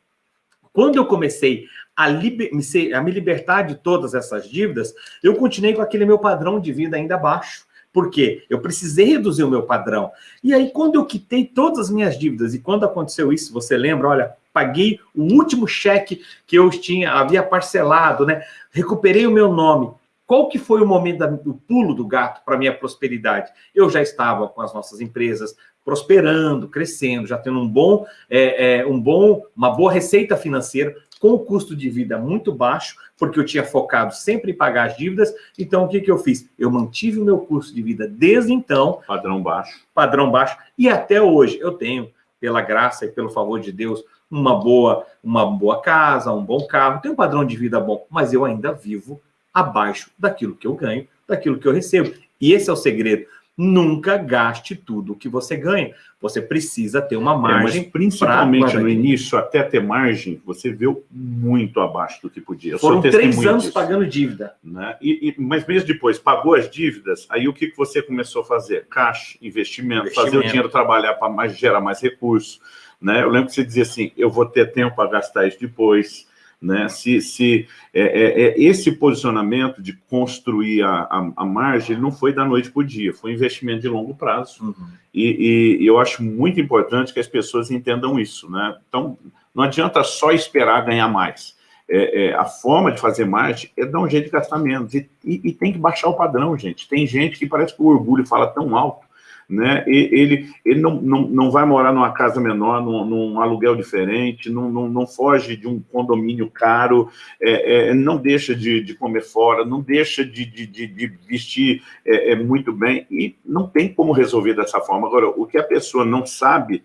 Quando eu comecei a, liber, a me libertar de todas essas dívidas, eu continuei com aquele meu padrão de vida ainda baixo. Por quê? Eu precisei reduzir o meu padrão. E aí, quando eu quitei todas as minhas dívidas, e quando aconteceu isso, você lembra, olha, paguei o último cheque que eu tinha, havia parcelado, né? Recuperei o meu nome. Qual que foi o momento do pulo do gato para minha prosperidade? Eu já estava com as nossas empresas prosperando, crescendo, já tendo um bom, é, é, um bom, uma boa receita financeira, com o custo de vida muito baixo, porque eu tinha focado sempre em pagar as dívidas. Então, o que, que eu fiz? Eu mantive o meu custo de vida desde então. Padrão baixo. Padrão baixo. E até hoje eu tenho, pela graça e pelo favor de Deus, uma boa, uma boa casa, um bom carro, tenho um padrão de vida bom, mas eu ainda vivo abaixo daquilo que eu ganho, daquilo que eu recebo. E esse é o segredo. Nunca gaste tudo o que você ganha. Você precisa ter uma margem. É, mas principalmente no início, até ter margem, você viu muito abaixo do que podia. Eu Foram três anos disso, pagando dívida. Né? E, e, mas mesmo depois, pagou as dívidas, aí o que, que você começou a fazer? Caixa, investimento, investimento. fazer o dinheiro trabalhar para mais, gerar mais recursos. Né? Eu lembro que você dizia assim, eu vou ter tempo para gastar isso depois né? Se, se é, é, é, esse posicionamento de construir a, a, a margem não foi da noite para o dia, foi um investimento de longo prazo. Uhum. E, e, e, eu acho muito importante que as pessoas entendam isso. Né? Então, Não adianta só esperar ganhar mais. É, é, a forma de fazer mais é dar um jeito de gastar menos. E, e, e, tem que baixar o padrão, gente. Tem gente que parece que o orgulho fala tão alto, né? E, ele, ele não, não, não vai morar numa casa menor, num, num aluguel diferente, não, não, não, foge de um condomínio caro, é, é, não deixa de, de, comer fora, não deixa de, de, de vestir é, é, muito bem, e não tem como resolver dessa forma. Agora, o que a pessoa não sabe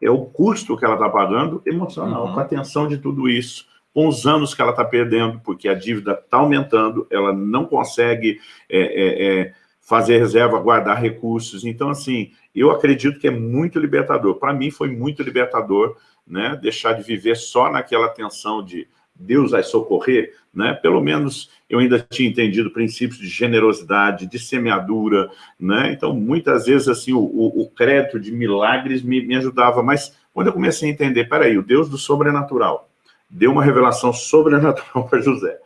é o custo que ela está pagando emocional, uhum. com a atenção de tudo isso com os anos que ela está perdendo, porque a dívida está aumentando, ela não consegue é, é, é, fazer reserva, guardar recursos. Então, assim, eu acredito que é muito libertador. Para mim, foi muito libertador né, deixar de viver só naquela tensão de Deus vai socorrer, né? Pelo menos eu ainda tinha entendido princípios de generosidade, de semeadura, né? Então, muitas vezes, assim, o, o, o crédito de milagres me, me ajudava, mas quando eu comecei a entender, peraí, o Deus do sobrenatural, deu uma revelação sobrenatural [LAUGHS] para José,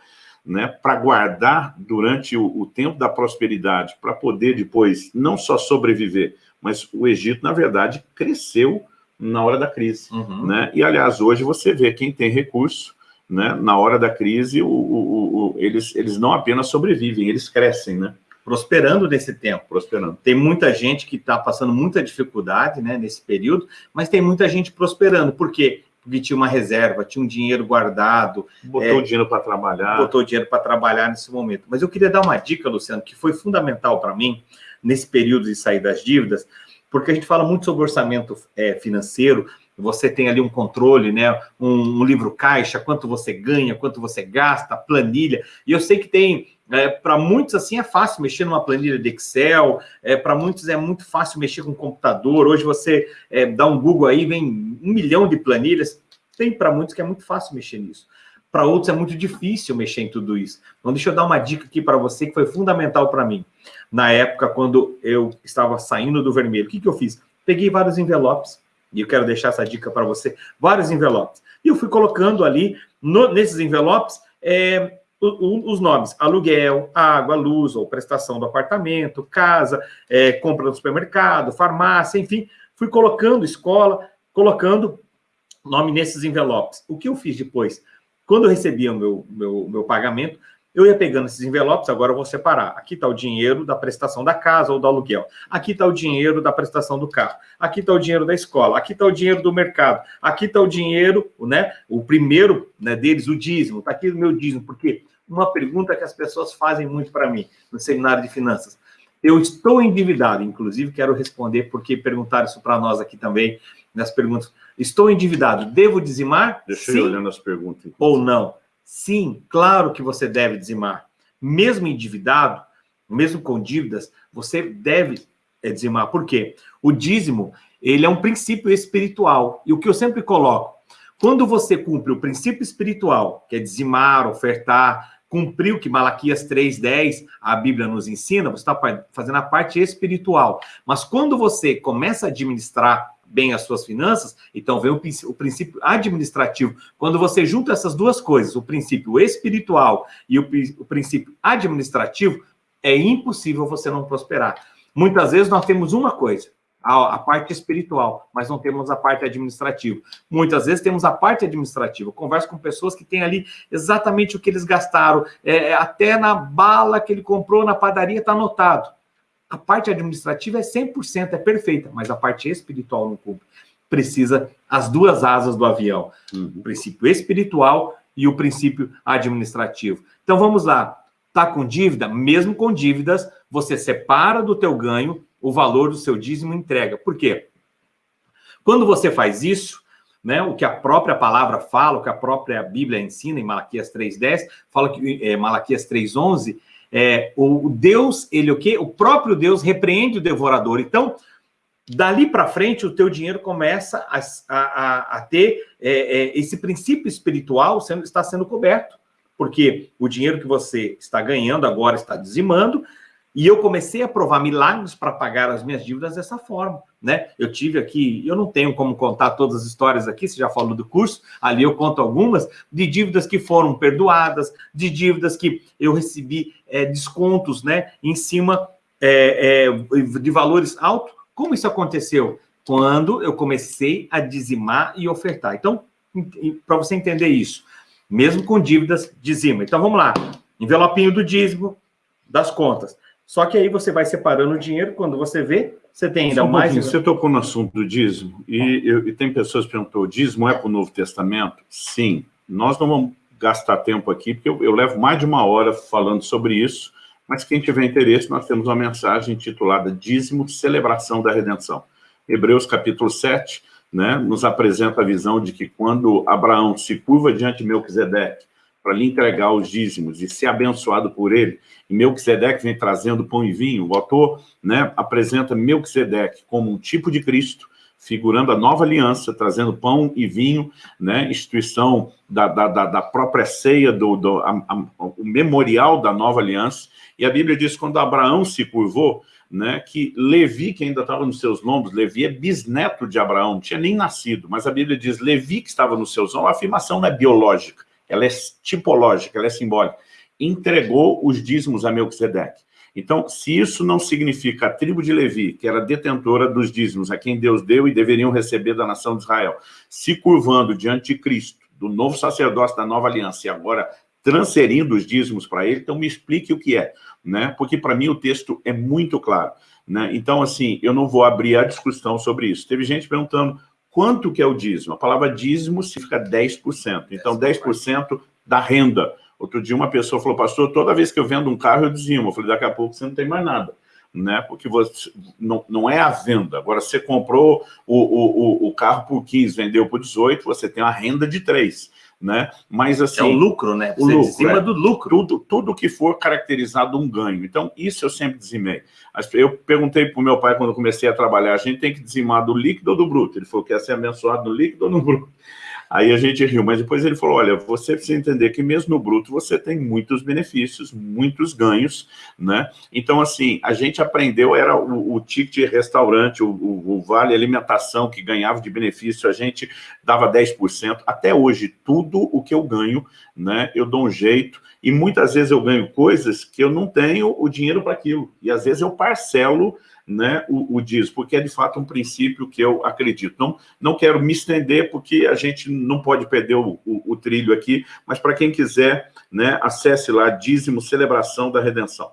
né, para guardar durante o, o, tempo da prosperidade, para poder depois não só sobreviver, mas o Egito, na verdade, cresceu na hora da crise. Uhum. Né? E, aliás, hoje você vê quem tem recurso, né, na hora da crise, o, o, eles, eles não apenas sobrevivem, eles crescem, né? prosperando nesse tempo. Prosperando. Tem muita gente que está passando muita dificuldade né, nesse período, mas tem muita gente prosperando. Por porque tinha uma reserva, tinha um dinheiro guardado. Botou é, dinheiro para trabalhar. Botou dinheiro para trabalhar nesse momento. Mas eu queria dar uma dica, Luciano, que foi fundamental para mim, nesse período de sair das dívidas, porque a gente fala muito sobre orçamento é, financeiro, você tem ali um controle, né? Um, um, livro caixa, quanto você ganha, quanto você gasta, planilha. E eu sei que tem, é, para muitos assim é fácil mexer numa planilha de Excel, é, para muitos é muito fácil mexer com computador. Hoje você é, dá um Google aí, vem um milhão de planilhas. Tem para muitos que é muito fácil mexer nisso. Para outros é muito difícil mexer em tudo isso. Então, deixa eu dar uma dica aqui para você que foi fundamental para mim. Na época, quando eu estava saindo do vermelho, o que, que eu fiz? Peguei vários envelopes, e eu quero deixar essa dica para você, vários envelopes. E eu fui colocando ali, no, nesses envelopes, é, os nomes, aluguel, água, luz ou prestação do apartamento, casa, é, compra no supermercado, farmácia, enfim, fui colocando escola, colocando nome nesses envelopes. O que eu fiz depois? Quando eu recebia o meu, meu, meu pagamento, eu ia pegando esses envelopes, agora eu vou separar. Aqui está o dinheiro da prestação da casa ou do aluguel. Aqui está o dinheiro da prestação do carro. Aqui está o dinheiro da escola. Aqui está o dinheiro do mercado. Aqui está o dinheiro, né? O primeiro né, deles, o dízimo. Está aqui o meu dízimo. Porque uma pergunta que as pessoas fazem muito para mim no seminário de finanças. Eu estou endividado, inclusive quero responder, porque perguntaram isso para nós aqui também, nas perguntas. Estou endividado, devo dizimar? Deixa eu olhando as perguntas. Ou não? Sim, claro que você deve dizimar. Mesmo endividado, mesmo com dívidas, você deve é, dizimar. Por quê? O dízimo, ele é um princípio espiritual. E o que eu sempre coloco, quando você cumpre o princípio espiritual, que é dizimar, ofertar, cumprir o que Malaquias 3,10, a Bíblia nos ensina, você está fazendo a parte espiritual. Mas quando você começa a administrar bem as suas finanças, então vem o, o, princípio administrativo. Quando você junta essas duas coisas, o princípio espiritual e o, o princípio administrativo, é impossível você não prosperar. Muitas vezes nós temos uma coisa, a, a, parte espiritual, mas não temos a parte administrativa. Muitas vezes temos a parte administrativa. Converso com pessoas que têm ali exatamente o que eles gastaram, é, até na bala que ele comprou na padaria está anotado. A parte administrativa é 100%, é perfeita, mas a parte espiritual não cumpre. Precisa as duas asas do avião, uhum. o princípio espiritual e o princípio administrativo. Então vamos lá. Tá com dívida? Mesmo com dívidas, você separa do teu ganho o valor do seu dízimo e entrega. Por quê? Quando você faz isso, né, o que a própria palavra fala, o que a própria Bíblia ensina em Malaquias 3:10, fala que é, Malaquias 3:11 é, o Deus, ele o quê? O próprio Deus repreende o devorador. Então, dali para frente, o teu dinheiro começa a, a, a ter é, é, esse princípio espiritual sendo, está sendo coberto. Porque o dinheiro que você está ganhando agora está dizimando, e eu comecei a provar milagres para pagar as minhas dívidas dessa forma, né? Eu tive aqui, eu não tenho como contar todas as histórias aqui, você já falou do curso, ali eu conto algumas, de dívidas que foram perdoadas, de dívidas que eu recebi é, descontos, né, em cima é, é, de valores altos. Como isso aconteceu? Quando eu comecei a dizimar e ofertar. Então, para você entender isso. Mesmo com dívidas, dizima. Então, vamos lá. Envelopinho do dízimo, das contas. Só que aí você vai separando o dinheiro, quando você vê, você tem ainda um mais... Você tocou no assunto do dízimo, e, eu, e tem pessoas que perguntou, o dízimo é para o Novo Testamento? Sim. Nós não vamos gastar tempo aqui, porque eu, eu levo mais de uma hora falando sobre isso, mas quem tiver interesse, nós temos uma mensagem intitulada Dízimo, Celebração da Redenção. Hebreus capítulo 7, né, nos apresenta a visão de que quando Abraão se curva diante de Melquisedeque para lhe entregar os dízimos e ser abençoado por ele, e Melquisedeque vem trazendo pão e vinho, o autor né, apresenta Melquisedeque como um tipo de Cristo, figurando a nova aliança, trazendo pão e vinho, né, instituição da, da, da própria ceia, do, do a, a, o memorial da nova aliança, e a Bíblia diz quando Abraão se curvou, né, que Levi, que ainda estava nos seus lombos, Levi é bisneto de Abraão, não tinha nem nascido, mas a Bíblia diz Levi que estava nos seus lombos, a afirmação não é biológica, ela é tipológica, ela é simbólica, entregou os dízimos a Melquisedeque. Então, se isso não significa a tribo de Levi, que era detentora dos dízimos, a quem Deus deu e deveriam receber da nação de Israel, se curvando diante de Cristo, do novo sacerdócio da nova aliança, e agora transferindo os dízimos para ele, então me explique o que é, né? Porque para mim o texto é muito claro, né? Então, assim, eu não vou abrir a discussão sobre isso. Teve gente perguntando quanto que é o dízimo. A palavra dízimo significa 10%. Então, 10% da renda. Outro dia uma pessoa falou, pastor, toda vez que eu vendo um carro eu dizimo. Eu falei, daqui a pouco você não tem mais nada. Né? Porque você, não, não é a venda. Agora, você comprou o, o, o carro por 15, vendeu por 18, você tem uma renda de 3 né? Mas assim... É o lucro, né? Você o lucro, cima é. do lucro. Tudo, tudo que for caracterizado um ganho. Então, isso eu sempre dizimei. Eu perguntei para o meu pai, quando comecei a trabalhar, a gente tem que dizimar do líquido ou do bruto? Ele falou, quer ser abençoado no líquido ou no [LAUGHS] bruto? Aí a gente riu, mas depois ele falou, olha, você precisa entender que mesmo no bruto você tem muitos benefícios, muitos ganhos, né? Então, assim, a gente aprendeu, era o, o ticket restaurante, o, o, o, vale alimentação que ganhava de benefício, a gente dava 10%. Até hoje, tudo o que eu ganho, né, eu dou um jeito, e muitas vezes eu ganho coisas que eu não tenho o dinheiro para aquilo, e às vezes eu parcelo né, o, o diz, porque é de fato um princípio que eu acredito. Não, não quero me estender, porque a gente não pode perder o, o, o trilho aqui, mas para quem quiser, né, acesse lá, dízimo, celebração da redenção.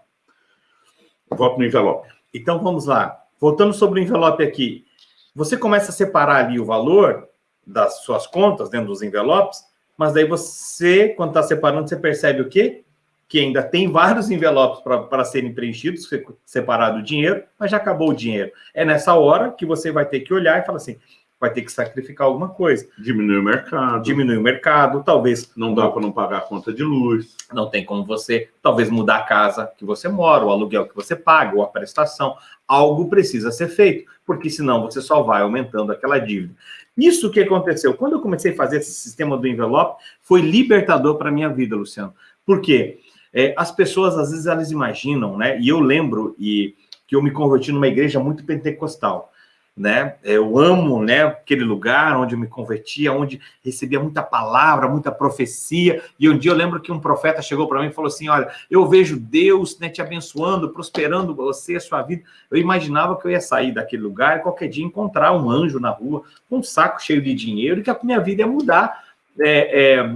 Volto no envelope. Então, vamos lá. Voltando sobre o envelope aqui, você começa a separar ali o valor das suas contas dentro dos envelopes, mas daí você, quando está separando, você percebe o quê? que ainda tem vários envelopes para serem preenchidos, separado o dinheiro, mas já acabou o dinheiro. É nessa hora que você vai ter que olhar e falar assim, vai ter que sacrificar alguma coisa. Diminui o mercado. Diminui o mercado, talvez... Não dá para não pagar a conta de luz. Não tem como você, talvez, mudar a casa que você mora, o aluguel que você paga, ou a prestação. Algo precisa ser feito, porque senão você só vai aumentando aquela dívida. Isso que aconteceu. Quando eu comecei a fazer esse sistema do envelope, foi libertador para a minha vida, Luciano. Por quê? É, as pessoas, às vezes, elas imaginam, né? E eu lembro e, que eu me converti numa igreja muito pentecostal, né? Eu amo, né, aquele lugar onde eu me convertia, onde recebia muita palavra, muita profecia. E um dia eu lembro que um profeta chegou para mim e falou assim: Olha, eu vejo Deus né, te abençoando, prosperando você, a sua vida. Eu imaginava que eu ia sair daquele lugar e qualquer dia encontrar um anjo na rua com um saco cheio de dinheiro e que a minha vida ia mudar é, é,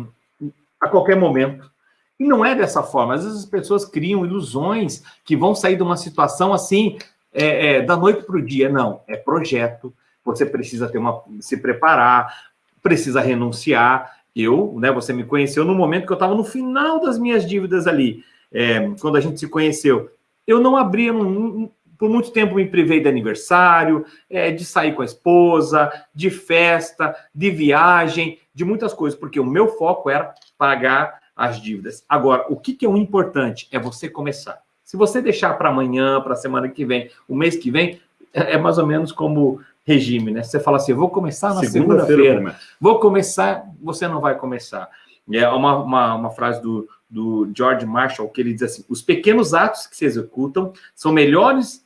a qualquer momento. E não é dessa forma. Às vezes as pessoas criam ilusões que vão sair de uma situação assim, é, é, da noite para o dia. Não, é projeto. Você precisa ter uma, se preparar, precisa renunciar. Eu, né, você me conheceu no momento que eu estava no final das minhas dívidas ali, é, quando a gente se conheceu. Eu não abria, não, por muito tempo me privei de aniversário, é, de sair com a esposa, de festa, de viagem, de muitas coisas, porque o meu foco era pagar as dívidas. Agora, o que, que é o importante? É você começar. Se você deixar para amanhã, para a semana que vem, o mês que vem, é, é mais ou menos como regime, né? Você fala assim, vou começar na segunda-feira, segunda vou começar, você não vai começar. É uma, uma, uma frase do, do George Marshall que ele diz assim, os pequenos atos que se executam são melhores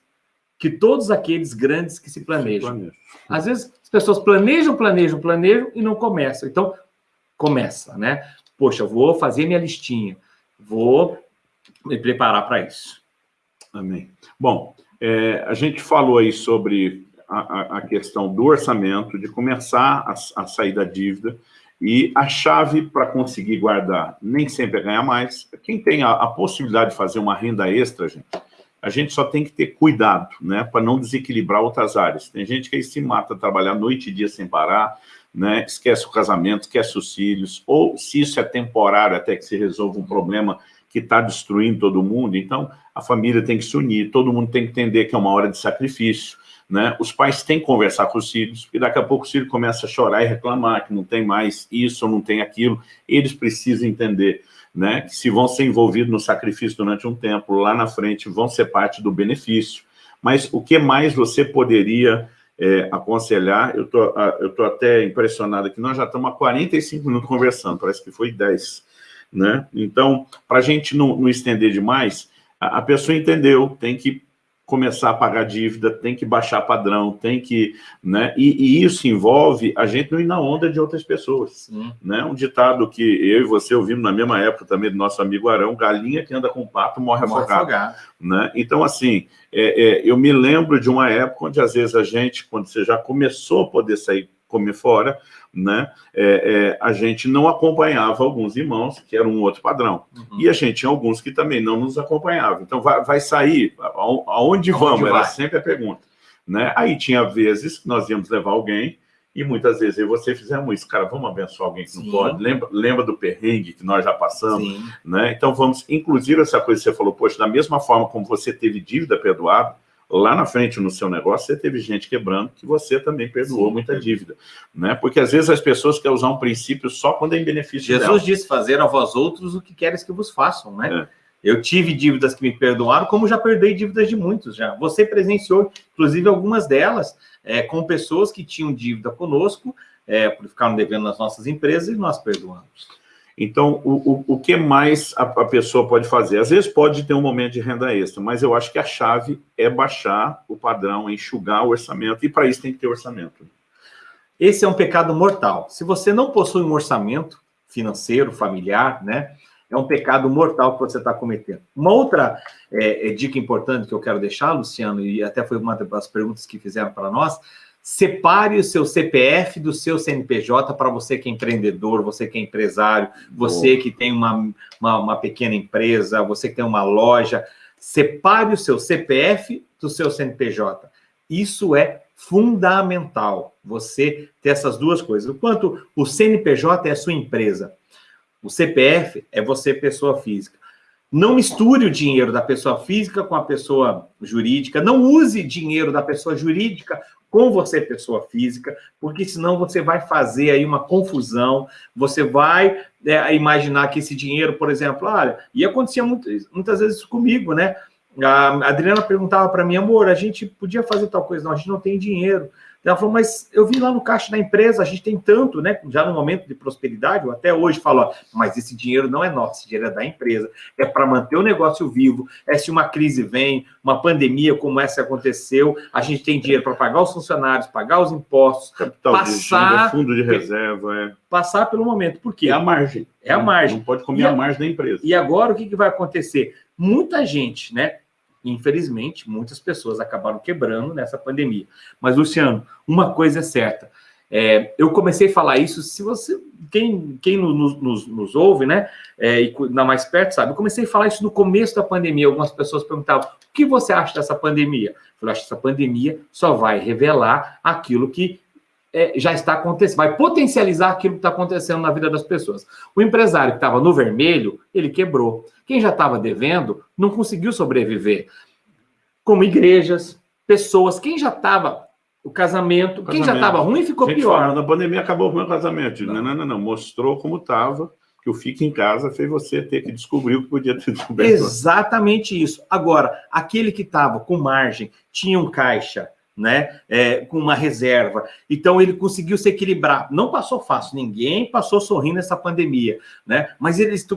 que todos aqueles grandes que se planejam. Se planeja. Às vezes as pessoas planejam, planejam, planejam e não começam. Então, começa, né? poxa, vou fazer minha listinha, vou me preparar para isso. Amém. Bom, é, a gente falou aí sobre a, a, questão do orçamento, de começar a, a sair da dívida, E a chave para conseguir guardar nem sempre é ganhar mais. Quem tem a, a, possibilidade de fazer uma renda extra, gente, a gente só tem que ter cuidado, né, para não desequilibrar outras áreas. Tem gente que aí se mata trabalhar noite e dia sem parar, né, esquece o casamento, esquece os filhos, ou se isso é temporário até que se resolva um problema que está destruindo todo mundo, então a família tem que se unir, todo mundo tem que entender que é uma hora de sacrifício, né? Os pais têm que conversar com os filhos, e daqui a pouco o filho começa a chorar e reclamar que não tem mais isso não tem aquilo. Eles precisam entender né, que se vão ser envolvidos no sacrifício durante um tempo, lá na frente vão ser parte do benefício. Mas o que mais você poderia é, aconselhar? Eu tô, eu tô até impressionado que nós já estamos há 45 minutos conversando, parece que foi 10. Né? Então, para a gente não, não estender demais, a, a pessoa entendeu, tem que começar a pagar dívida, tem que baixar padrão, tem que... Né? E, e, isso envolve a gente não ir na onda de outras pessoas. Né? Um ditado que eu e você ouvimos na mesma época também do nosso amigo Arão, galinha que anda com pato morre, afogado. Né? Então, assim, é, é, eu me lembro de uma época onde às vezes a gente, quando você já começou a poder sair comer fora, né, é, é, a gente não acompanhava alguns irmãos, que era um outro padrão. Uhum. E a gente tinha alguns que também não nos acompanhavam. Então, vai, vai sair? Aonde, aonde vamos? Vai? Era sempre a pergunta. Né? Aí tinha vezes que nós íamos levar alguém, e muitas vezes eu e você fizemos isso, cara, vamos abençoar alguém que Sim. não pode, lembra, lembra do perrengue que nós já passamos, Sim. né? Então vamos, inclusive essa coisa que você falou, poxa, da mesma forma como você teve dívida perdoada, lá na frente no seu negócio, você teve gente quebrando que você também perdoou Sim, muita dívida. Né? Porque às vezes as pessoas querem usar um princípio só quando é em benefício Jesus dela. disse, fazer a vós outros o que queres que vos façam, né? É. Eu tive dívidas que me perdoaram, como já perdoei dívidas de muitos já. Você presenciou, inclusive, algumas delas é, com pessoas que tinham dívida conosco, é, por ficaram devendo nas nossas empresas e nós perdoamos. Então, o, o, o que mais a, a, pessoa pode fazer? Às vezes pode ter um momento de renda extra, mas eu acho que a chave é baixar o padrão, enxugar o orçamento, e para isso tem que ter orçamento. Esse é um pecado mortal. Se você não possui um orçamento financeiro, familiar, né, é um pecado mortal que você está cometendo. Uma outra é, é, dica importante que eu quero deixar, Luciano, e até foi uma das perguntas que fizeram para nós, Separe o seu CPF do seu CNPJ para você que é empreendedor, você que é empresário, você que tem uma, uma, uma, pequena empresa, você que tem uma loja. Separe o seu CPF do seu CNPJ. Isso é fundamental, você ter essas duas coisas. Enquanto o CNPJ é a sua empresa, o CPF é você, pessoa física. Não misture o dinheiro da pessoa física com a pessoa jurídica. Não use dinheiro da pessoa jurídica com você, pessoa física, porque senão você vai fazer aí uma confusão, você vai é, imaginar que esse dinheiro, por exemplo, olha, e acontecia muito, muitas vezes comigo, né? A Adriana perguntava para mim, amor, a gente podia fazer tal coisa, não, a gente não tem dinheiro. Ela falou, mas eu vi lá no caixa da empresa, a gente tem tanto, né? Já no momento de prosperidade, eu até hoje falo, ó, mas esse dinheiro não é nosso, esse dinheiro é da empresa. É para manter o negócio vivo. É se uma crise vem, uma pandemia como essa aconteceu, a gente tem dinheiro para pagar os funcionários, pagar os impostos, Capital passar... De fundo de reserva, é. Passar pelo momento. Por quê? É a margem. É a margem. Não pode comer a, a margem da empresa. E agora o que, que vai acontecer? Muita gente, né? Infelizmente, muitas pessoas acabaram quebrando nessa pandemia. Mas, Luciano, uma coisa é certa. É, eu comecei a falar isso, se você, quem, quem nos, nos, nos ouve, né, é, e na mais perto, sabe, eu comecei a falar isso no começo da pandemia, algumas pessoas perguntavam, o que você acha dessa pandemia? Eu falei, acho que essa pandemia só vai revelar aquilo que é, já está acontecendo, vai potencializar aquilo que está acontecendo na vida das pessoas. O empresário que estava no vermelho, ele quebrou. Quem já estava devendo, não conseguiu sobreviver. Como igrejas, pessoas, quem já estava o casamento, o quem já estava ruim ficou pior. Fala, na pandemia acabou o meu casamento. Não, não, não, não. Mostrou como estava, que o Fique em Casa fez você ter que descobrir o que podia ter [LAUGHS] descoberto. Exatamente isso. Agora, aquele que estava com margem, tinha um caixa, né, é, com uma reserva. Então, ele conseguiu se equilibrar. Não passou fácil, ninguém passou sorrindo essa pandemia, né? Mas eles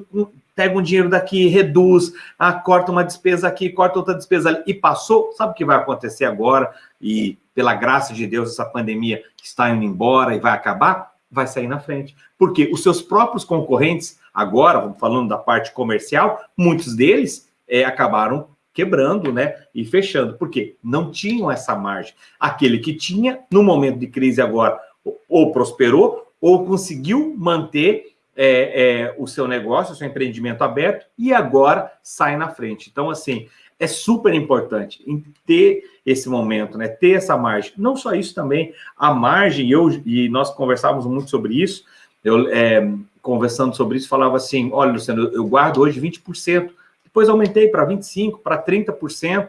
pegam um dinheiro daqui, reduz, ah, corta uma despesa aqui, corta outra despesa ali, e passou. Sabe o que vai acontecer agora? E, pela graça de Deus, essa pandemia está indo embora e vai acabar? Vai sair na frente. Porque os seus próprios concorrentes, agora, falando da parte comercial, muitos deles é, acabaram quebrando, né, e fechando. Por quê? Não tinham essa margem. Aquele que tinha, no momento de crise agora, ou prosperou, ou conseguiu manter é, é, o seu negócio, o seu empreendimento aberto e agora sai na frente. Então, assim, é super importante ter esse momento, né? Ter essa margem. Não só isso também, a margem, eu e nós conversávamos muito sobre isso, eu é, conversando sobre isso, falava assim, olha, Luciano, eu guardo hoje 20%, depois aumentei para 25%, para 30%,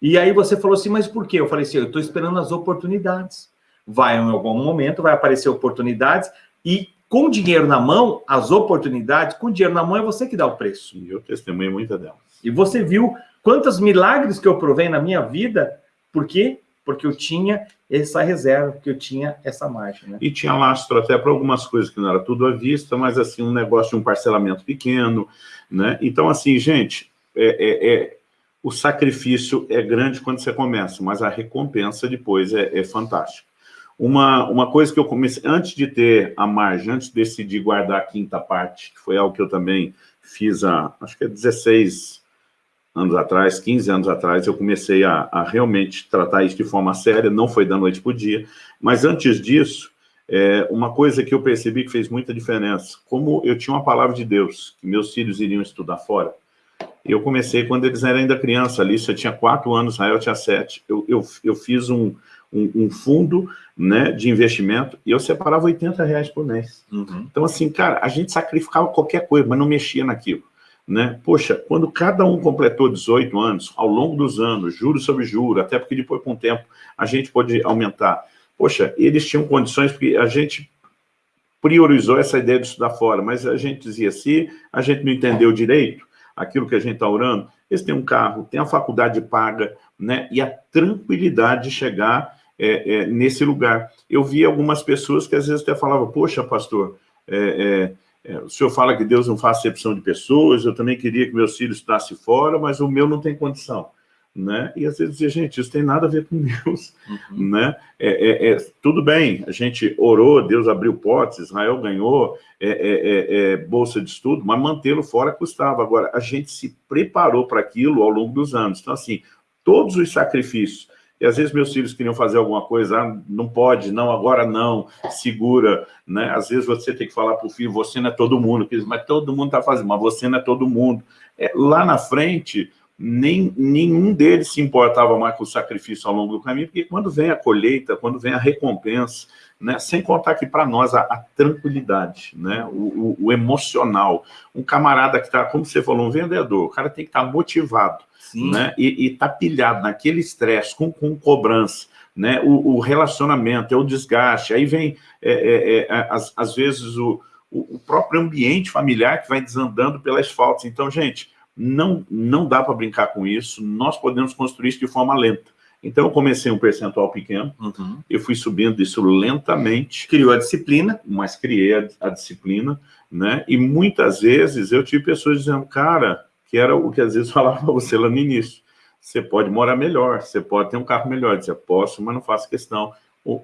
e aí você falou assim, mas por quê? Eu falei assim, eu estou esperando as oportunidades. Vai em algum momento, vai aparecer oportunidades, e com dinheiro na mão, as oportunidades, com dinheiro na mão é você que dá o preço. E eu testemunho muita delas. E você viu quantos milagres que eu provei na minha vida, por quê? Porque eu tinha essa reserva, porque eu tinha essa margem. Né? E tinha lastro até para algumas coisas que não era tudo à vista, mas assim, um negócio de um parcelamento pequeno, né? Então, assim, gente, é, é, é, o sacrifício é grande quando você começa, mas a recompensa depois é, é fantástica. Uma, uma coisa que eu comecei, antes de ter a margem, antes de decidir guardar a quinta parte, que foi algo que eu também fiz há, acho que é 16 anos atrás, 15 anos atrás, eu comecei a, a realmente tratar isso de forma séria, não foi da noite para o dia, mas antes disso, é, uma coisa que eu percebi que fez muita diferença, como eu tinha uma palavra de Deus, que meus filhos iriam estudar fora, eu comecei quando eles eram ainda criança, ali, eu tinha quatro anos, Israel tinha sete, eu, eu, eu fiz um, um, um, fundo né, de investimento e eu separava 80 reais por mês. Uhum. Então, assim, cara, a gente sacrificava qualquer coisa, mas não mexia naquilo. Né? Poxa, quando cada um completou 18 anos, ao longo dos anos, juros sobre juros, até porque depois, com o tempo, a gente pode aumentar. Poxa, eles tinham condições, porque a gente priorizou essa ideia de estudar fora, mas a gente dizia, se a gente não entendeu direito aquilo que a gente está orando, eles têm um carro, têm a faculdade paga, né? e a tranquilidade de chegar é, é, nesse lugar. Eu vi algumas pessoas que às vezes até falavam, poxa, pastor, é, é, é, o senhor fala que Deus não faz acepção de pessoas, eu também queria que meus filhos estudassem fora, mas o meu não tem condição. Né? E às vezes dizia, gente, isso tem nada a ver com Deus, uhum. né? É, é, é, tudo bem, a gente orou, Deus abriu portas, Israel ganhou é, bolsa de estudo, mas mantê-lo fora custava. Agora, a gente se preparou para aquilo ao longo dos anos. Então, assim, todos os sacrifícios e às vezes meus filhos queriam fazer alguma coisa, ah, não pode, não, agora não, segura, né? Às vezes você tem que falar para o filho, você não é todo mundo, mas todo mundo está fazendo, mas você não é todo mundo. É, lá na frente, nem, nenhum deles se importava mais com o sacrifício ao longo do caminho, porque quando vem a colheita, quando vem a recompensa, né, sem contar que para nós a, a, tranquilidade, né, o, o, o, emocional, um camarada que está, como você falou, um vendedor, o cara tem que estar tá motivado, Sim. né? E está pilhado naquele estresse, com, com cobrança, né? O, o, relacionamento, é o desgaste, aí vem, é, é, é, às, às, vezes, o, o próprio ambiente familiar que vai desandando pelas faltas. Então, gente, não, não dá para brincar com isso, nós podemos construir isso de forma lenta. Então, eu comecei um percentual pequeno, uhum. eu fui subindo isso lentamente. Criou a disciplina. Mas criei a, a disciplina, né? E muitas vezes eu tive pessoas dizendo, cara, que era o que às vezes [LAUGHS] falava para você lá no início. Você pode morar melhor, você pode ter um carro melhor. Eu dizia, posso, mas não faço questão.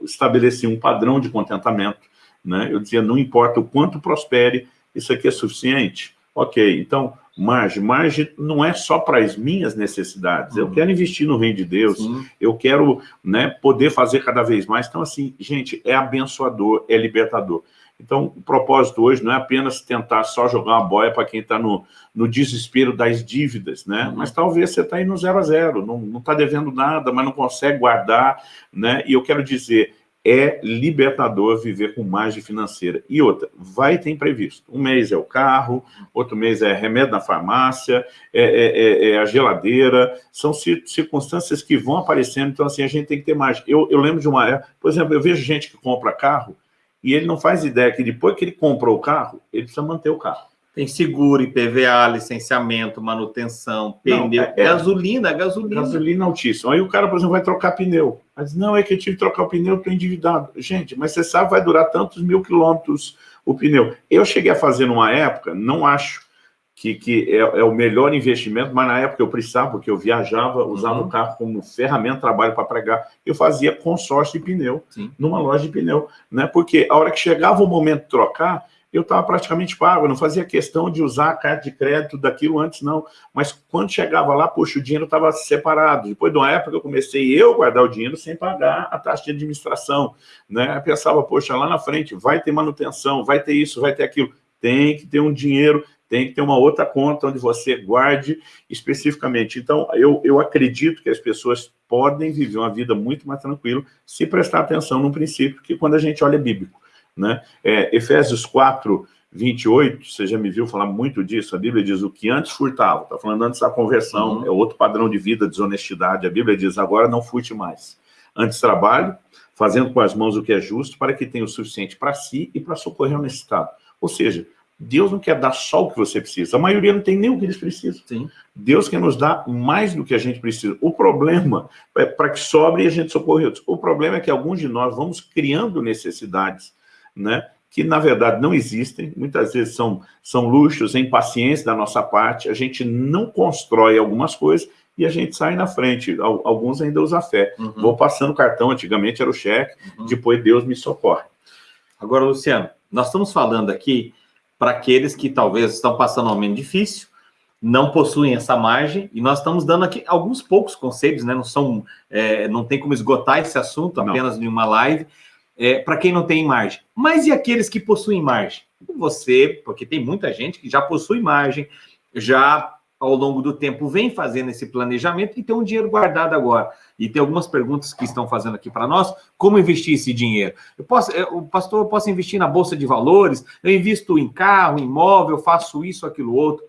estabeleci um padrão de contentamento. Né? Eu dizia, não importa o quanto prospere, isso aqui é suficiente? Ok, então, margem. Margem não é só para as minhas necessidades. Uhum. Eu quero investir no reino de Deus, Sim. eu quero né, poder fazer cada vez mais. Então, assim, gente, é abençoador, é libertador. Então, o propósito hoje não é apenas tentar só jogar uma boia para quem está no, no desespero das dívidas, né? Uhum. Mas talvez você está aí no zero a zero, não está devendo nada, mas não consegue guardar, né? E eu quero dizer, é libertador viver com margem financeira. E outra, vai ter imprevisto. Um mês é o carro, outro mês é remédio na farmácia, é, é, é, é a geladeira, são circunstâncias que vão aparecendo, então assim, a gente tem que ter margem. Eu, eu lembro de uma época, por exemplo, eu vejo gente que compra carro, e ele não faz ideia que depois que ele comprou o carro, ele precisa manter o carro. Tem seguro, IPVA, licenciamento, manutenção, pneu, não, é, gasolina, gasolina. Gasolina altíssima. Aí o cara, por exemplo, vai trocar pneu. Mas não, é que eu tive que trocar o pneu, estou endividado. Gente, mas você sabe, vai durar tantos mil quilômetros o pneu. Eu cheguei a fazer numa época, não acho que, que é, é, o melhor investimento, mas na época eu precisava, porque eu viajava, usava uhum. o carro como ferramenta trabalho para pregar, eu fazia consórcio de pneu, Sim. numa loja de pneu, né? Porque a hora que chegava o momento de trocar, eu estava praticamente pago, não fazia questão de usar a carta de crédito daquilo antes, não. Mas quando chegava lá, poxa, o dinheiro estava separado. Depois de uma época, eu comecei eu guardar o dinheiro sem pagar a taxa de administração. Né? Eu pensava, poxa, lá na frente vai ter manutenção, vai ter isso, vai ter aquilo. Tem que ter um dinheiro tem que ter uma outra conta onde você guarde especificamente. Então, eu, eu acredito que as pessoas podem viver uma vida muito mais tranquila se prestar atenção num princípio que quando a gente olha é bíblico. Né? É, Efésios 4, 28, você já me viu falar muito disso, a Bíblia diz o que antes furtava, está falando antes da conversão, uhum. é outro padrão de vida, desonestidade, a Bíblia diz agora não furte mais. Antes trabalho, fazendo com as mãos o que é justo, para que tenha o suficiente para si e para socorrer o necessitado. Ou seja, Deus não quer dar só o que você precisa. A maioria não tem nem o que eles precisam. Sim. Deus quer nos dar mais do que a gente precisa. O problema é para que sobre e a gente socorra outros. O problema é que alguns de nós vamos criando necessidades, né? que na verdade não existem, muitas vezes são, são luxos, em paciência da nossa parte, a gente não constrói algumas coisas e a gente sai na frente, alguns ainda usam fé. Uhum. Vou passando cartão, antigamente era o cheque, uhum. depois Deus me socorre. Agora, Luciano, nós estamos falando aqui para aqueles que talvez estão passando um momento difícil, não possuem essa margem, e nós estamos dando aqui alguns poucos conselhos, né? Não são, é, não tem como esgotar esse assunto apenas em uma live, é, para quem não tem margem. Mas e aqueles que possuem margem? Você, porque tem muita gente que já possui margem, já ao longo do tempo vem fazendo esse planejamento e tem um dinheiro guardado agora. E tem algumas perguntas que estão fazendo aqui para nós, como investir esse dinheiro? Eu posso, eu, pastor, eu posso investir na Bolsa de Valores, eu invisto em carro, imóvel, faço isso, aquilo, outro.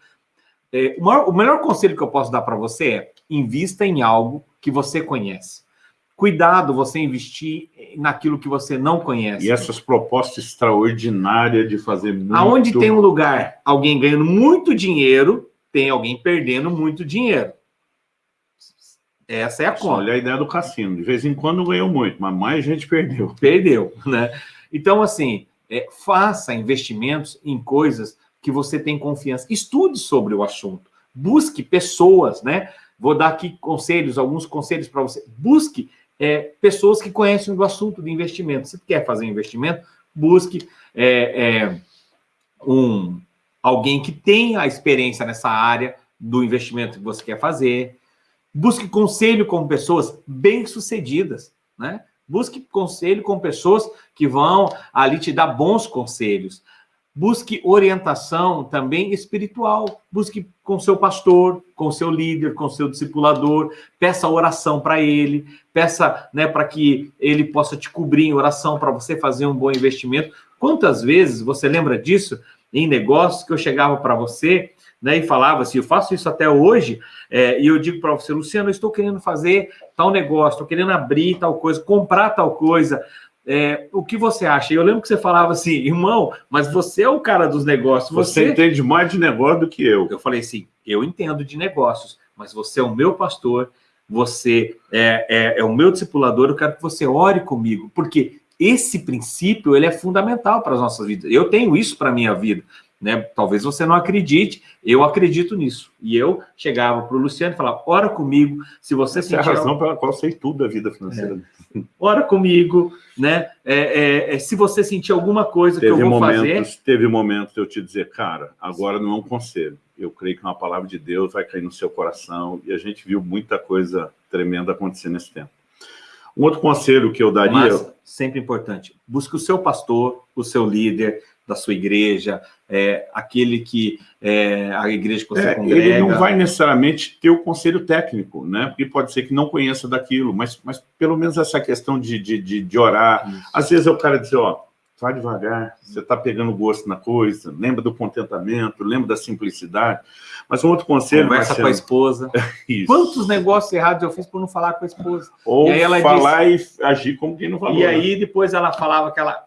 É, o, maior, o melhor conselho que eu posso dar para você é, invista em algo que você conhece. Cuidado você investir naquilo que você não conhece. E essas propostas extraordinárias de fazer muito... Aonde tem um lugar, alguém ganhando muito dinheiro, tem alguém perdendo muito dinheiro. Essa é a conta. Olha a ideia do cassino. De vez em quando ganhou muito, mas mais gente perdeu. Perdeu, né? Então, assim, é, faça investimentos em coisas que você tem confiança. Estude sobre o assunto. Busque pessoas, né? Vou dar aqui conselhos, alguns conselhos para você. Busque é, pessoas que conhecem do assunto de investimento. Se quer fazer investimento, busque é, é um, alguém que tenha experiência nessa área do investimento que você quer fazer. Busque conselho com pessoas bem-sucedidas, né? Busque conselho com pessoas que vão ali te dar bons conselhos. Busque orientação também espiritual. Busque com seu pastor, com seu líder, com seu discipulador. Peça oração para ele. Peça né, para que ele possa te cobrir em oração para você fazer um bom investimento. Quantas vezes você lembra disso? em negócios que eu chegava para você né, e falava assim, eu faço isso até hoje, é, e eu digo para você, Luciano, eu estou querendo fazer tal negócio, estou querendo abrir tal coisa, comprar tal coisa, é, o que você acha? Eu lembro que você falava assim, irmão, mas você é o cara dos negócios. Você, você entende mais de negócio do que eu. Eu falei assim, eu entendo de negócios, mas você é o meu pastor, você é, é, é o meu discipulador, eu quero que você ore comigo, porque esse princípio ele é fundamental para as nossas vidas. Eu tenho isso para a minha vida. Né? Talvez você não acredite, eu acredito nisso. E eu chegava para o Luciano e falava, ora comigo, se você Essa sentir... é a razão pela qual eu sei tudo da vida financeira. É. Ora comigo, né? É, é, é, se você sentir alguma coisa teve que eu vou momentos, fazer... Teve momentos de eu te dizer, cara, agora não é um conselho. Eu creio que uma palavra de Deus vai cair no seu coração. E a gente viu muita coisa tremenda acontecer nesse tempo. Um outro conselho que eu daria... Mas, sempre importante, busque o seu pastor, o seu líder da sua igreja, é, aquele que... É, a igreja que você é, congrega... Ele não vai necessariamente ter o conselho técnico, né? Porque pode ser que não conheça daquilo, mas, mas pelo menos essa questão de, de, de, de orar. Isso. Às vezes é o cara dizer, ó, vai devagar, você está pegando gosto na coisa, lembra do contentamento, lembra da simplicidade. Mas um outro conselho... Conversa Marcelo, com a esposa. [LAUGHS] Isso. Quantos negócios errados eu fiz por não falar com a esposa? Ou falar disse, e agir como quem não falou. E aí né? depois ela falava aquela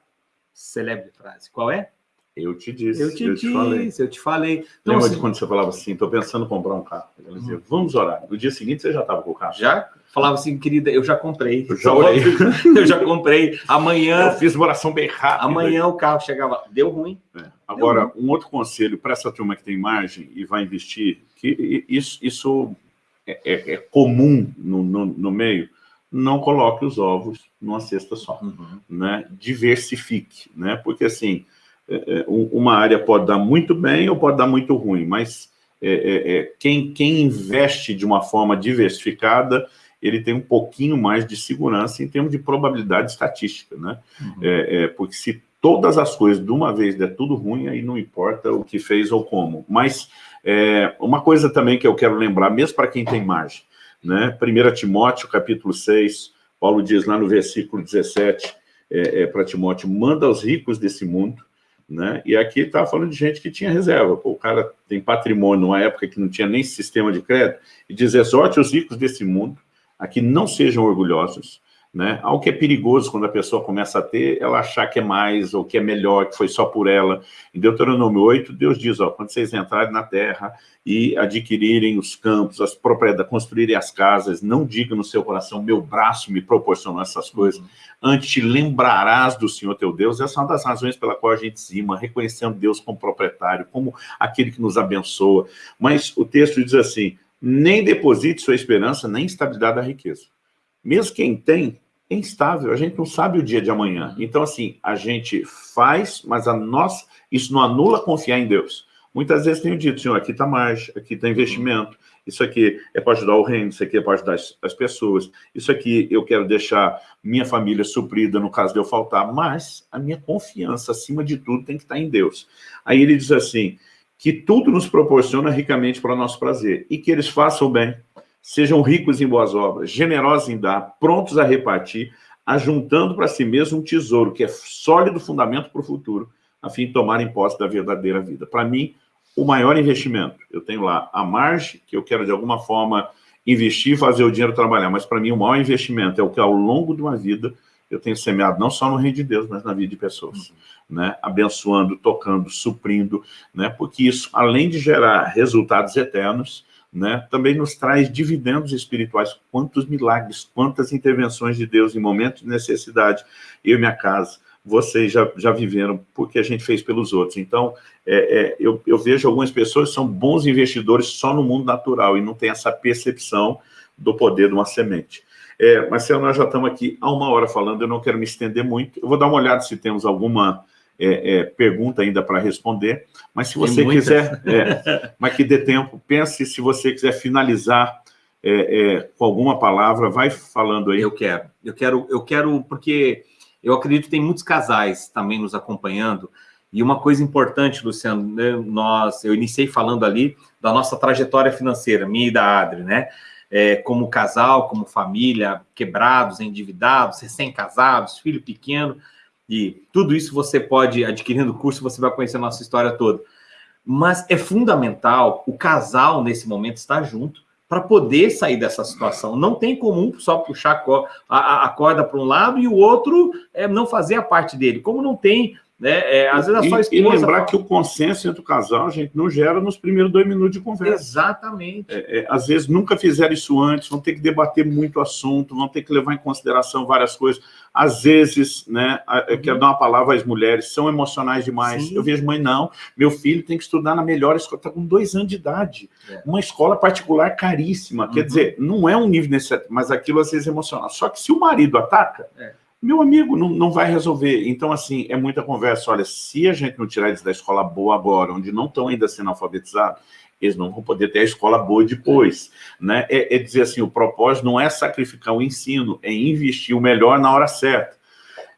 celebre frase, qual é? Eu te disse, eu te, eu te disse, falei. eu te falei. Então, Lembra assim, de quando você falava assim, estou pensando em comprar um carro? Ela dizia, hum. vamos orar. No dia seguinte você já estava com o carro. Já? Falava assim, querida, eu já comprei. Eu já orei. [LAUGHS] eu já comprei. Amanhã... Eu fiz uma oração bem rápida. Amanhã o carro chegava, deu ruim. É. Agora, deu ruim. um outro conselho para essa turma que tem margem e vai investir, que isso, isso é, é, é comum no, no, no meio, não coloque os ovos numa cesta só, uhum. né? Diversifique, né? Porque assim, é, é uma área pode dar muito bem ou pode dar muito ruim, mas é, é, é, quem, quem investe de uma forma diversificada, ele tem um pouquinho mais de segurança em termos de probabilidade estatística, né? Uhum. É, porque se todas as coisas de uma vez der tudo ruim, aí não importa o que fez ou como. Mas é, uma coisa também que eu quero lembrar, mesmo para quem tem margem, né? 1 Timóteo, capítulo 6, Paulo diz lá no versículo 17, é, é, para Timóteo, manda aos ricos desse mundo, né? E aqui está falando de gente que tinha reserva. Pô, o cara tem patrimônio numa época que não tinha nem sistema de crédito, e diz, exorte os ricos desse mundo a que não sejam orgulhosos, né? Algo que é perigoso quando a pessoa começa a ter, ela achar que é mais, ou que é melhor, que foi só por ela. Em Deuteronômio 8, Deus diz, ó, quando vocês entrarem na terra e adquirirem os campos, as propriedades, construírem as casas, não diga no seu coração, meu braço me proporcionou essas coisas, antes te lembrarás do Senhor teu Deus. Essa é uma das razões pela qual a gente cima, reconhecendo Deus como proprietário, como aquele que nos abençoa. Mas o texto diz assim, nem deposite sua esperança na instabilidade da riqueza mesmo quem tem, é instável, a gente não sabe o dia de amanhã. Então, assim, a gente faz, mas a nossa, isso não anula confiar em Deus. Muitas vezes tenho dito, senhor, aqui está margem, aqui está investimento, isso aqui é para ajudar o reino, isso aqui é para ajudar as, as, pessoas, isso aqui eu quero deixar minha família suprida no caso de eu faltar, mas a minha confiança, acima de tudo, tem que estar em Deus. Aí ele diz assim, que tudo nos proporciona ricamente para o nosso prazer, e que eles façam bem, Sejam ricos em boas obras, generosos em dar, prontos a repartir, ajuntando para si mesmo um tesouro que é sólido fundamento para o futuro, a fim de tomarem posse da verdadeira vida. Para mim, o maior investimento, eu tenho lá a margem, que eu quero de alguma forma investir, fazer o dinheiro trabalhar, mas para mim o maior investimento é o que ao longo de uma vida eu tenho semeado não só no reino de Deus, mas na vida de pessoas, uhum. né? abençoando, tocando, suprindo, né? porque isso, além de gerar resultados eternos, né, também nos traz dividendos espirituais. Quantos milagres, quantas intervenções de Deus em momentos de necessidade. Eu e minha casa, vocês já, já viveram, porque a gente fez pelos outros. Então, é, é, eu, eu vejo algumas pessoas que são bons investidores só no mundo natural e não tem essa percepção do poder de uma semente. É, Marcelo, nós já estamos aqui há uma hora falando, eu não quero me estender muito. Eu vou dar uma olhada se temos alguma é, é, pergunta ainda para responder, mas se você quiser, é, [LAUGHS] mas que dê tempo, pense se você quiser finalizar é, com alguma palavra, vai falando aí. Eu quero, eu quero, eu quero, porque eu acredito que tem muitos casais também nos acompanhando, e uma coisa importante, Luciano, né, nós, eu iniciei falando ali da nossa trajetória financeira, minha e da Adri, né? É, como casal, como família, quebrados, endividados, recém-casados, filho pequeno, e tudo isso você pode, adquirindo o curso, você vai conhecer a nossa história toda. Mas é fundamental o casal, nesse momento, estar junto para poder sair dessa situação. Não tem como só puxar a, corda para um lado e o outro é, não fazer a parte dele. Como não tem né? É, às vezes a sua esposa... E lembrar que o consenso entre o casal, gente, não gera nos primeiros dois minutos de conversa. Exatamente. É, é, às vezes nunca fizeram isso antes, vão ter que debater muito assunto, vão ter que levar em consideração várias coisas. Às vezes, né, eu uhum. quero dar uma palavra às mulheres, são emocionais demais. Sim. Eu vejo, mãe, não, meu filho tem que estudar na melhor escola, está com dois anos de idade. É. Uma escola particular caríssima. Uhum. Quer dizer, não é um nível necessário, mas aquilo às vezes é emocional. Só que se o marido ataca... Meu amigo, não, não vai resolver. Então, assim, é muita conversa. Olha, se a gente não tirar eles da escola boa agora, onde não estão ainda sendo alfabetizados, eles não vão poder ter a escola boa depois. Né? É, é dizer assim, o propósito não é sacrificar o ensino, é investir o melhor na hora certa.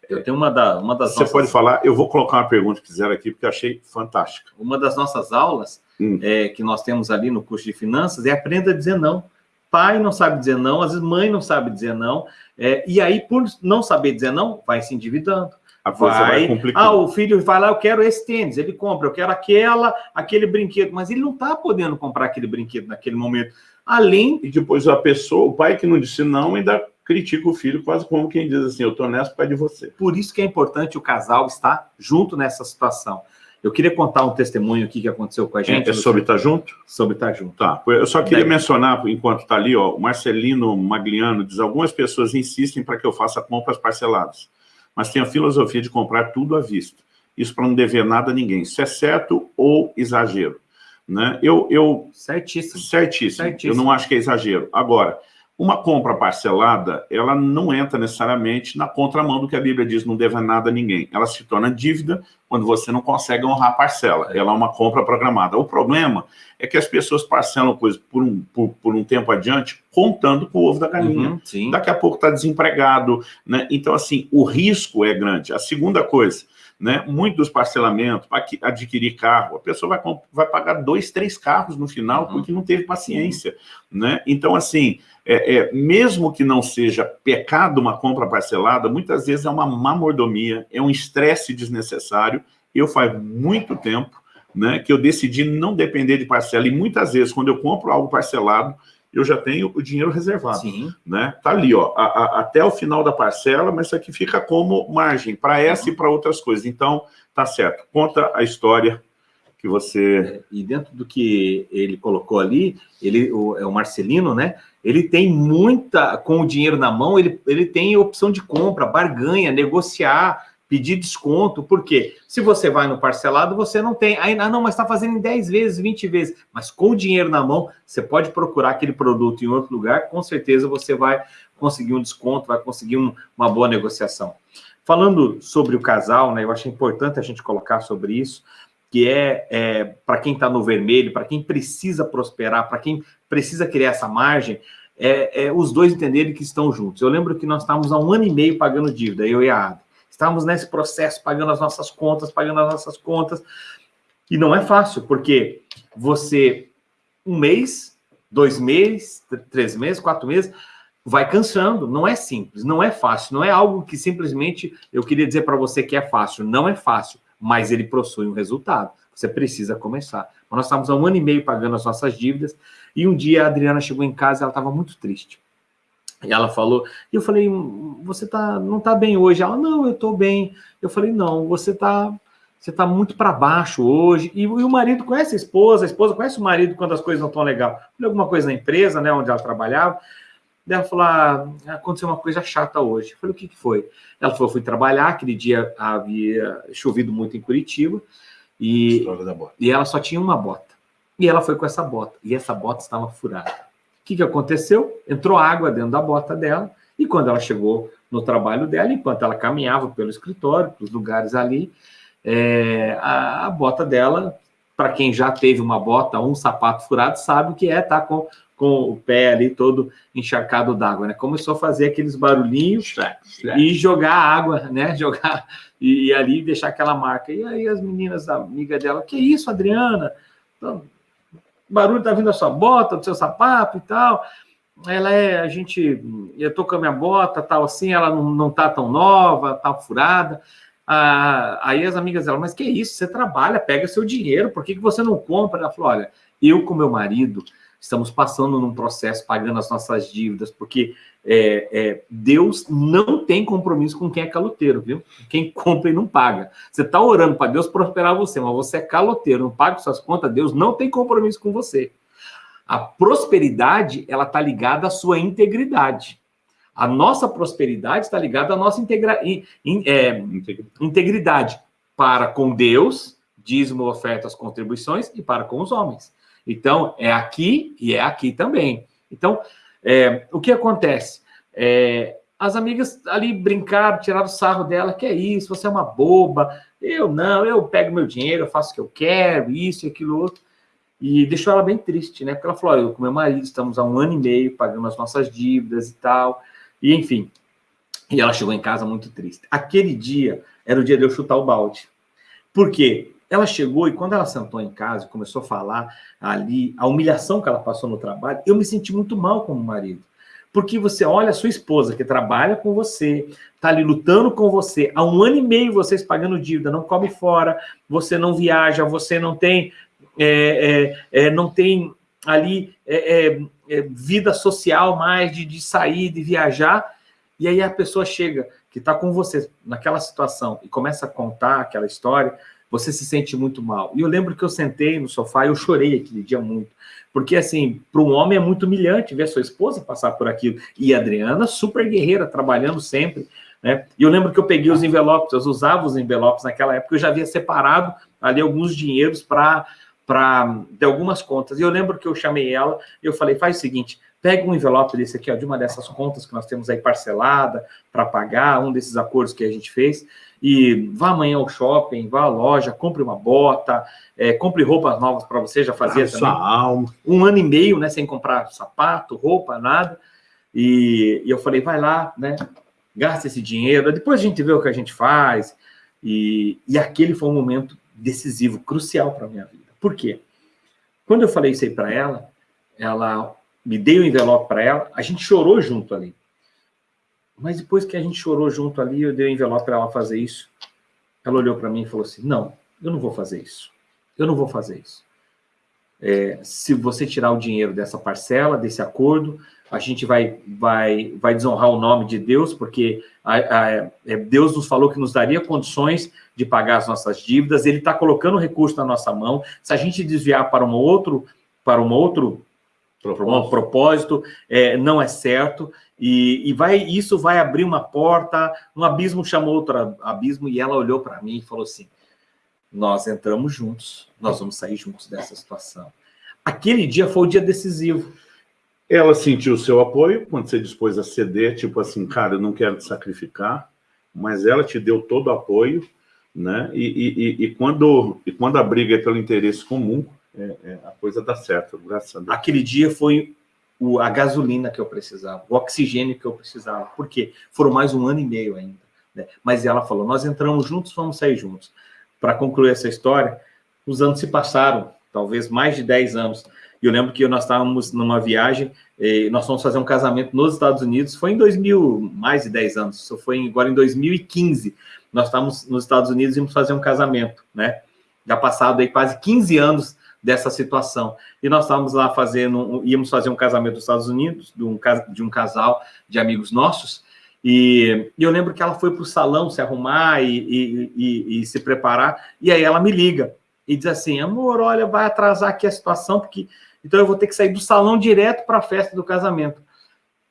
Eu tenho uma, da, uma das Você nossas... pode falar, eu vou colocar uma pergunta que fizeram aqui, porque eu achei fantástica. Uma das nossas aulas hum. é, que nós temos ali no curso de finanças é aprenda a dizer não pai não sabe dizer não, às vezes mãe não sabe dizer não, é, e aí, por não saber dizer não, vai se endividando. A coisa vai, vai Ah, o filho vai lá, eu quero esse tênis, ele compra, eu quero aquela, aquele brinquedo, mas ele não está podendo comprar aquele brinquedo naquele momento. Além... E depois a pessoa, o pai que não disse não, ainda critica o filho, quase como quem diz assim, eu estou nessa por causa de você. Por isso que é importante o casal estar junto nessa situação. Eu queria contar um testemunho aqui que aconteceu com a gente. É, sobre estar tá junto? Sobre estar tá junto. Tá. Eu só queria mencionar, enquanto está ali, ó, o Marcelino Magliano diz, algumas pessoas insistem para que eu faça compras parceladas, mas tenho a filosofia de comprar tudo à vista. Isso para não dever nada a ninguém. Isso é certo ou exagero? Né? Eu, eu, certíssimo. certíssimo. Certíssimo. Eu não acho que é exagero. Agora, Uma compra parcelada, ela não entra necessariamente na contramão do que a Bíblia diz, não deve nada a ninguém. Ela se torna dívida quando você não consegue honrar a parcela. Ela é uma compra programada. O problema é que as pessoas parcelam coisas por um, por, por um tempo adiante, contando com o ovo da galinha. Uhum, Daqui a pouco está desempregado. Né? Então, assim, o risco é grande. A segunda coisa, né? Muito dos parcelamentos, para adquirir carro, a pessoa vai, vai pagar dois, três carros no final, uhum. porque não teve paciência. Né? Então, assim, é, é, mesmo que não seja pecado uma compra parcelada, muitas vezes é uma má mordomia, é um estresse desnecessário. Eu faz muito tempo né, que eu decidi não depender de parcela, e muitas vezes, quando eu compro algo parcelado, eu já tenho o dinheiro reservado. Sim. Né? Tá ali, ó, a, a, até o final da parcela, mas isso aqui fica como margem para essa uhum. e para outras coisas. Então, tá certo. Conta a história que você... É, e dentro do que ele colocou ali, ele o, é o Marcelino, né? Ele tem muita, com o dinheiro na mão, ele, ele tem opção de compra, barganha, negociar, pedir desconto, porque se você vai no parcelado, você não tem, aí, ah, não, mas está fazendo em 10 vezes, 20 vezes, mas com o dinheiro na mão, você pode procurar aquele produto em outro lugar, com certeza você vai conseguir um desconto, vai conseguir um, uma boa negociação. Falando sobre o casal, né, eu acho importante a gente colocar sobre isso, que é, é para quem está no vermelho, para quem precisa prosperar, para quem precisa criar essa margem, é, é, os dois entenderem que estão juntos. Eu lembro que nós estávamos há um ano e meio pagando dívida, eu e a Ada. Estávamos nesse processo, pagando as nossas contas, pagando as nossas contas. E não é fácil, porque você, um mês, dois meses, três meses, quatro meses, vai cansando. Não é simples, não é fácil. Não é algo que simplesmente eu queria dizer para você que é fácil. Não é fácil, mas ele possui um resultado. Você precisa começar. Nós estávamos há um ano e meio pagando as nossas dívidas, e um dia a Adriana chegou em casa ela estava muito triste. E ela falou, e eu falei, você tá, não tá bem hoje? Ela, não, eu tô bem. Eu falei, não, você tá, você tá muito para baixo hoje. E, e, o marido conhece a esposa, a esposa conhece o marido quando as coisas não estão legal. Falei alguma coisa na empresa, né, onde ela trabalhava. Daí ela falou, ah, aconteceu uma coisa chata hoje. Eu falei, o que, que foi? Ela falou, fui trabalhar, aquele dia havia chovido muito em Curitiba, e, e ela só tinha uma bota. E ela foi com essa bota, e essa bota estava furada. O que, que aconteceu? Entrou água dentro da bota dela, e quando ela chegou no trabalho dela, enquanto ela caminhava pelo escritório, pelos lugares ali, é, a, a, bota dela, para quem já teve uma bota, um sapato furado, sabe o que é estar tá com, com o pé ali todo encharcado d'água, né? Começou a fazer aqueles barulhinhos e jogar água, né? [LAUGHS] Jogar e, e, ali deixar aquela marca. E aí as meninas, amiga dela, que isso, Adriana? Então, barulho tá vindo da sua bota, do seu sapato e tal. Ela é, a gente, eu tô com a minha bota, tal assim, ela não, não tá tão nova, tá furada. Ah, aí as amigas dela, mas que isso, você trabalha, pega seu dinheiro, por que, que você não compra? Ela falou, olha, eu com meu marido, estamos passando num processo, pagando as nossas dívidas, porque é, é, Deus não tem compromisso com quem é caloteiro, viu? Quem compra e não paga. Você está orando para Deus prosperar você, mas você é caloteiro, não paga suas contas, Deus não tem compromisso com você. A prosperidade, ela está ligada à sua integridade. A nossa prosperidade está ligada à nossa integra in, é, integridade para com Deus, dízimo, ofertas, contribuições, e para com os homens. Então, é aqui e é aqui também. Então, é, o que acontece? É, as amigas ali brincaram, tiraram sarro dela, que é isso, você é uma boba. Eu não, eu pego meu dinheiro, eu faço o que eu quero, isso e aquilo outro. E deixou ela bem triste, né? Porque ela falou, eu com meu marido estamos há um ano e meio pagando as nossas dívidas e tal. E enfim, e ela chegou em casa muito triste. Aquele dia era o dia de eu chutar o balde. Por quê? Ela chegou e quando ela sentou em casa e começou a falar ali, a humilhação que ela passou no trabalho, eu me senti muito mal como marido. Porque você olha a sua esposa que trabalha com você, tá ali lutando com você, há um ano e meio vocês pagando dívida, não come fora, você não viaja, você não tem, é, é, é, não tem ali é, é, é, vida social mais de, de sair, de viajar, e aí a pessoa chega, que está com você naquela situação, e começa a contar aquela história, você se sente muito mal. E eu lembro que eu sentei no sofá e eu chorei aquele dia muito. Porque, assim, para um homem é muito humilhante ver sua esposa passar por aquilo. E a Adriana, super guerreira, trabalhando sempre. Né? E eu lembro que eu peguei os envelopes, eu usava os envelopes naquela época, eu já havia separado ali alguns dinheiros para de algumas contas. E eu lembro que eu chamei ela e eu falei, faz o seguinte, pega um envelope desse aqui, ó, de uma dessas contas que nós temos aí parcelada para pagar, um desses acordos que a gente fez, e vá amanhã ao shopping, vá à loja, compre uma bota, é, compre roupas novas para você, já fazia ah, também. Alma. Um ano e meio, né, sem comprar sapato, roupa, nada. E, e eu falei, vai lá, né, gasta esse dinheiro, depois a gente vê o que a gente faz. E, e aquele foi um momento decisivo, crucial para a minha vida. Por quê? Quando eu falei isso aí para ela, ela me deu o envelope para ela, a gente chorou junto ali. Mas depois que a gente chorou junto ali, eu dei o envelope para ela fazer isso. Ela olhou para mim e falou assim: Não, eu não vou fazer isso. Eu não vou fazer isso. É, se você tirar o dinheiro dessa parcela, desse acordo, a gente vai, vai, vai desonrar o nome de Deus, porque a, a, é, Deus nos falou que nos daria condições de pagar as nossas dívidas, ele está colocando recurso na nossa mão. Se a gente desviar para um outro, para um outro propósito, propósito é, não é certo, e, e, vai, isso vai abrir uma porta, um abismo chamou outro abismo, e ela olhou para mim e falou assim, nós entramos juntos, nós vamos sair juntos dessa situação. Aquele dia foi o dia decisivo, ela sentiu o seu apoio quando você dispôs a ceder, tipo assim, cara, eu não quero te sacrificar, mas ela te deu todo o apoio, né? E, e, e, quando, e quando a briga é pelo interesse comum, é, é, a coisa dá certo, graças a Deus. Aquele dia foi o, a gasolina que eu precisava, o oxigênio que eu precisava. Por quê? Foram mais um ano e meio ainda. Né? Mas ela falou, nós entramos juntos, vamos sair juntos. Para concluir essa história, os anos se passaram, talvez mais de 10 anos. E eu lembro que nós estávamos numa viagem, nós fomos fazer um casamento nos Estados Unidos, foi em 2000, mais de 10 anos, isso foi agora em 2015. Nós estávamos nos Estados Unidos e íamos fazer um casamento, né? Já passado aí quase 15 anos dessa situação. E nós estávamos lá fazendo, íamos fazer um casamento nos Estados Unidos, de um, de um casal de amigos nossos, e, e eu lembro que ela foi para o salão se arrumar e, e, e, e se preparar, e aí ela me liga e diz assim, amor, olha, vai atrasar aqui a situação, porque então eu vou ter que sair do salão direto para a festa do casamento.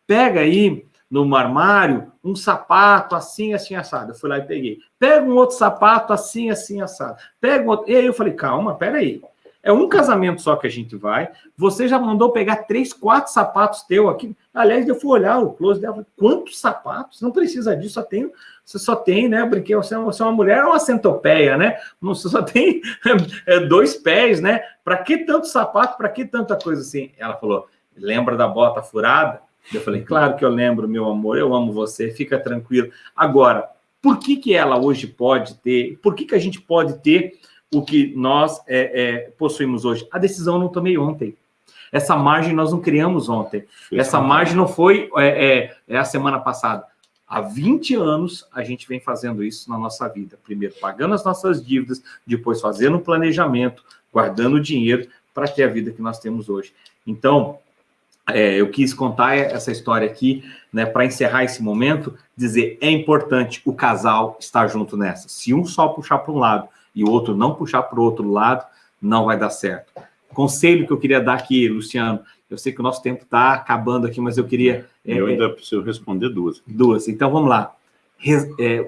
Pega aí no armário um sapato assim, assim, assado. Eu fui lá e peguei. Pega um outro sapato assim, assim, assado. Pega um outro... E aí eu falei, calma, pera aí. É um casamento só que a gente vai. Você já mandou pegar três, quatro sapatos teu aqui. Aliás, eu fui olhar o close dela. Quantos sapatos? Não precisa disso. Só tem, você só tem, né? Porque você, você é uma mulher, é uma centopeia, né? Você só tem [LAUGHS] é, dois pés, né? Para que tanto sapato? Para que tanta coisa assim? Ela falou: lembra da bota furada? Eu falei: claro que eu lembro, meu amor. Eu amo você. Fica tranquilo. Agora, por que que ela hoje pode ter? Por que que a gente pode ter? O que nós é, é, possuímos hoje. A decisão eu não tomei ontem. Essa margem nós não criamos ontem. Essa margem não foi é, é, é, a semana passada. Há 20 anos a gente vem fazendo isso na nossa vida. Primeiro pagando as nossas dívidas, depois fazendo um planejamento, guardando dinheiro para ter a vida que nós temos hoje. Então, é, eu quis contar essa história aqui, né, para encerrar esse momento, dizer, é importante o casal estar junto nessa. Se um só puxar para um lado, e o outro não puxar para o outro lado, não vai dar certo. Conselho que eu queria dar aqui, Luciano, eu sei que o nosso tempo está acabando aqui, mas eu queria... Eu é, ainda preciso responder duas. Duas, então vamos lá. Res, é,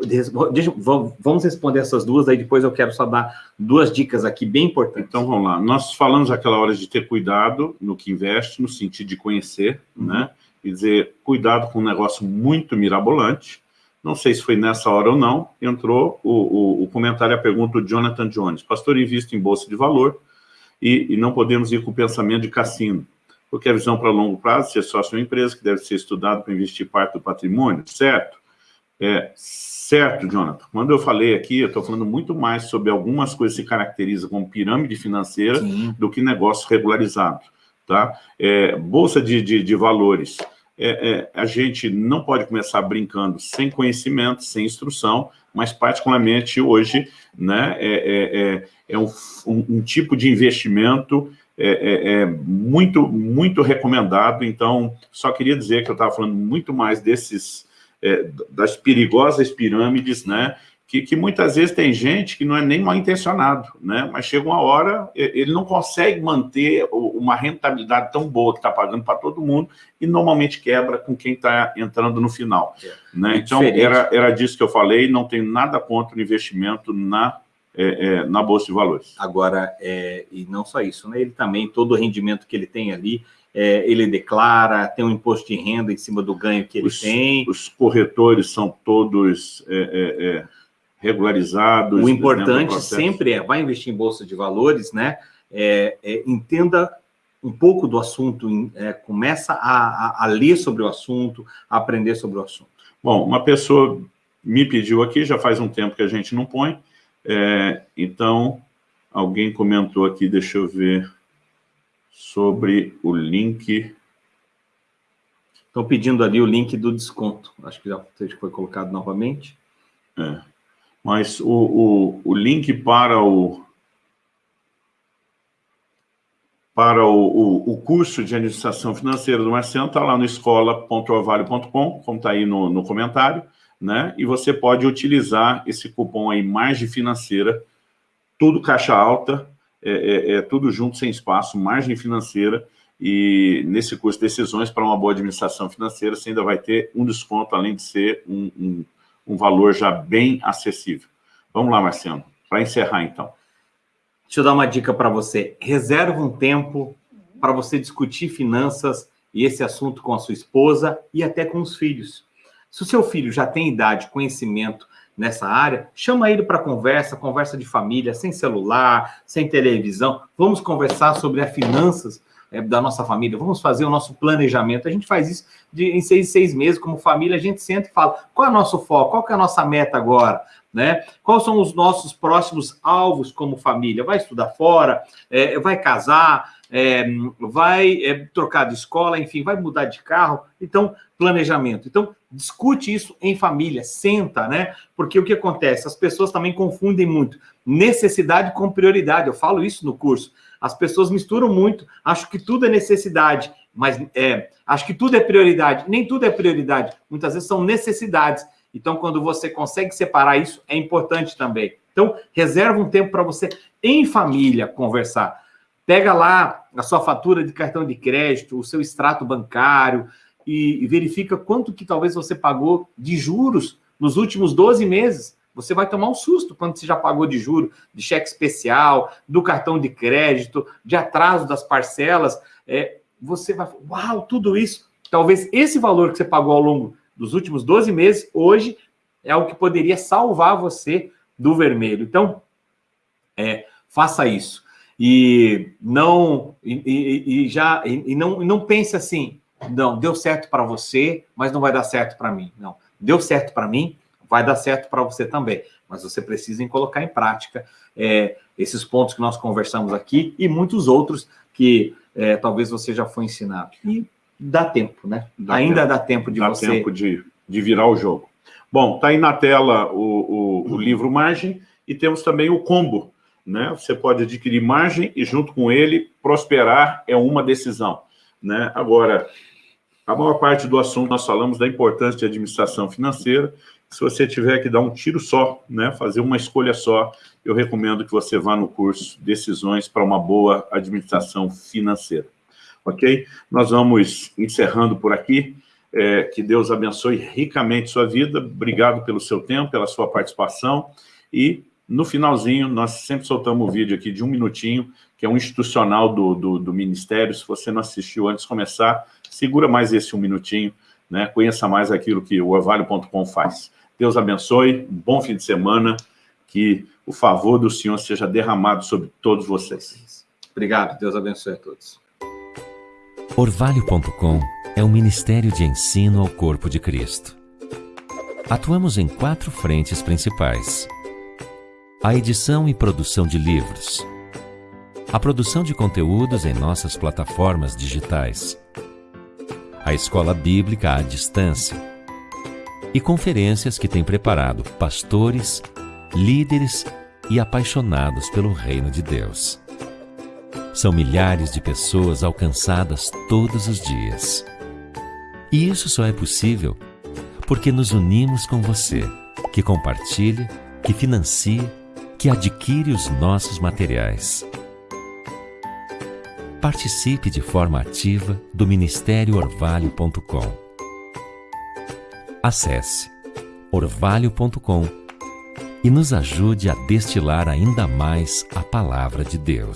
deixa, vamos responder essas duas, aí depois eu quero só dar duas dicas aqui bem importantes. Então vamos lá. Nós falamos aquela hora de ter cuidado no que investe, no sentido de conhecer, uhum. né? E dizer, cuidado com um negócio muito mirabolante, não sei se foi nessa hora ou não, entrou o, o, o comentário, a pergunta do Jonathan Jones. Pastor, invisto em bolsa de valor e, e, não podemos ir com o pensamento de cassino, porque a visão para longo prazo, ser sócio de uma empresa que deve ser estudado para investir parte do patrimônio, certo? É, certo, Jonathan. Quando eu falei aqui, eu estou falando muito mais sobre algumas coisas que se caracterizam como pirâmide financeira Sim. do que negócio regularizado. Tá? É, bolsa de, de, de valores é, é, a gente não pode começar brincando sem conhecimento, sem instrução, mas particularmente hoje né, é, é, é, é um, um, tipo de investimento é, muito, muito recomendado, então só queria dizer que eu estava falando muito mais desses, das perigosas pirâmides, né, que, que, muitas vezes tem gente que não é nem mal intencionado, né? mas chega uma hora, ele não consegue manter uma rentabilidade tão boa que está pagando para todo mundo e normalmente quebra com quem está entrando no final. É. Né? É então, era, era disso que eu falei, não tenho nada contra o investimento na é, é, na Bolsa de Valores. Agora, é, e não só isso, né? ele também, todo o rendimento que ele tem ali, é, ele declara, tem um imposto de renda em cima do ganho que ele os, tem. Os corretores são todos é, regularizados. O importante sempre é, vai investir em Bolsa de Valores, né? entenda um pouco do assunto, começa a, a, a ler sobre o assunto, a aprender sobre o assunto. Bom, uma pessoa me pediu aqui, já faz um tempo que a gente não põe, é, então, alguém comentou aqui, deixa eu ver, sobre o link... Estão pedindo ali o link do desconto, acho que já foi colocado novamente. É, mas o, o, o link para o, para o, o, o, curso de administração financeira do Marciano está lá no escola.orvalho.com, como está aí no, no comentário né? E você pode utilizar esse cupom aí, margem financeira, tudo caixa alta, é, é, é tudo junto, sem espaço, margem financeira, e nesse curso Decisões para uma boa administração financeira, você ainda vai ter um desconto, além de ser um, um, um valor já bem acessível. Vamos lá, Marciano, para encerrar então. Deixa eu dar uma dica para você. Reserva um tempo para você discutir finanças e esse assunto com a sua esposa e até com os filhos. Se o seu filho já tem idade, conhecimento nessa área, chama ele para conversa, conversa de família, sem celular, sem televisão. Vamos conversar sobre as finanças é, da nossa família, vamos fazer o nosso planejamento. A gente faz isso de, em seis, seis meses, como família, a gente senta e fala qual é o nosso foco, qual é a nossa meta agora, né? Quais são os nossos próximos alvos como família? Vai estudar fora, é, vai casar, é, vai é, trocar de escola, enfim, vai mudar de carro. Então, planejamento. Então, discute isso em família, senta, né? Porque o que acontece? As pessoas também confundem muito necessidade com prioridade. Eu falo isso no curso. As pessoas misturam muito, acho que tudo é necessidade, mas é, acho que tudo é prioridade. Nem tudo é prioridade. Muitas vezes são necessidades. Então, quando você consegue separar isso, é importante também. Então, reserva um tempo para você, em família, conversar. Pega lá a sua fatura de cartão de crédito, o seu extrato bancário e, verifica quanto que talvez você pagou de juros nos últimos 12 meses. Você vai tomar um susto quando você já pagou de juro, de cheque especial, do cartão de crédito, de atraso das parcelas. É, você vai, uau, tudo isso. Talvez esse valor que você pagou ao longo dos últimos 12 meses, hoje, é o que poderia salvar você do vermelho. Então, é, faça isso e não e, e, e já e, não não pense assim, não deu certo para você, mas não vai dar certo para mim. Não, deu certo para mim, vai dar certo para você também. Mas você precisa em colocar em prática é, esses pontos que nós conversamos aqui e muitos outros que é, talvez você já foi ensinado. E dá tempo, né? Dá Ainda tempo. dá tempo de dá você... tempo de, de virar o jogo. Bom, tá aí na tela o, o, o livro Margem e temos também o combo, né? Você pode adquirir margem e, junto com ele, prosperar é uma decisão. Né? Agora, a maior parte do assunto nós falamos da importância de administração financeira. Se você tiver que dar um tiro só, né, fazer uma escolha só, eu recomendo que você vá no curso Decisões para uma boa administração financeira. Ok? Nós vamos encerrando por aqui. É, que Deus abençoe ricamente sua vida. Obrigado pelo seu tempo, pela sua participação. E no finalzinho, nós sempre soltamos um vídeo aqui de um minutinho, que é um institucional do, do, do Ministério. Se você não assistiu antes de começar, segura mais esse um minutinho, né? conheça mais aquilo que o orvalho.com faz. Deus abençoe, um bom fim de semana, que o favor do Senhor seja derramado sobre todos vocês. Obrigado, Deus abençoe a todos. Orvalho.com é um ministério de ensino ao corpo de Cristo. Atuamos em quatro frentes principais a edição e produção de livros, a produção de conteúdos em nossas plataformas digitais, a escola bíblica à distância e conferências que tem preparado pastores, líderes e apaixonados pelo reino de Deus. São milhares de pessoas alcançadas todos os dias. E isso só é possível porque nos unimos com você, que compartilha, que financia que adquire os nossos materiais. Participe de forma ativa do Ministério Orvalho.com. Acesse orvalho.com e nos ajude a destilar ainda mais a palavra de Deus.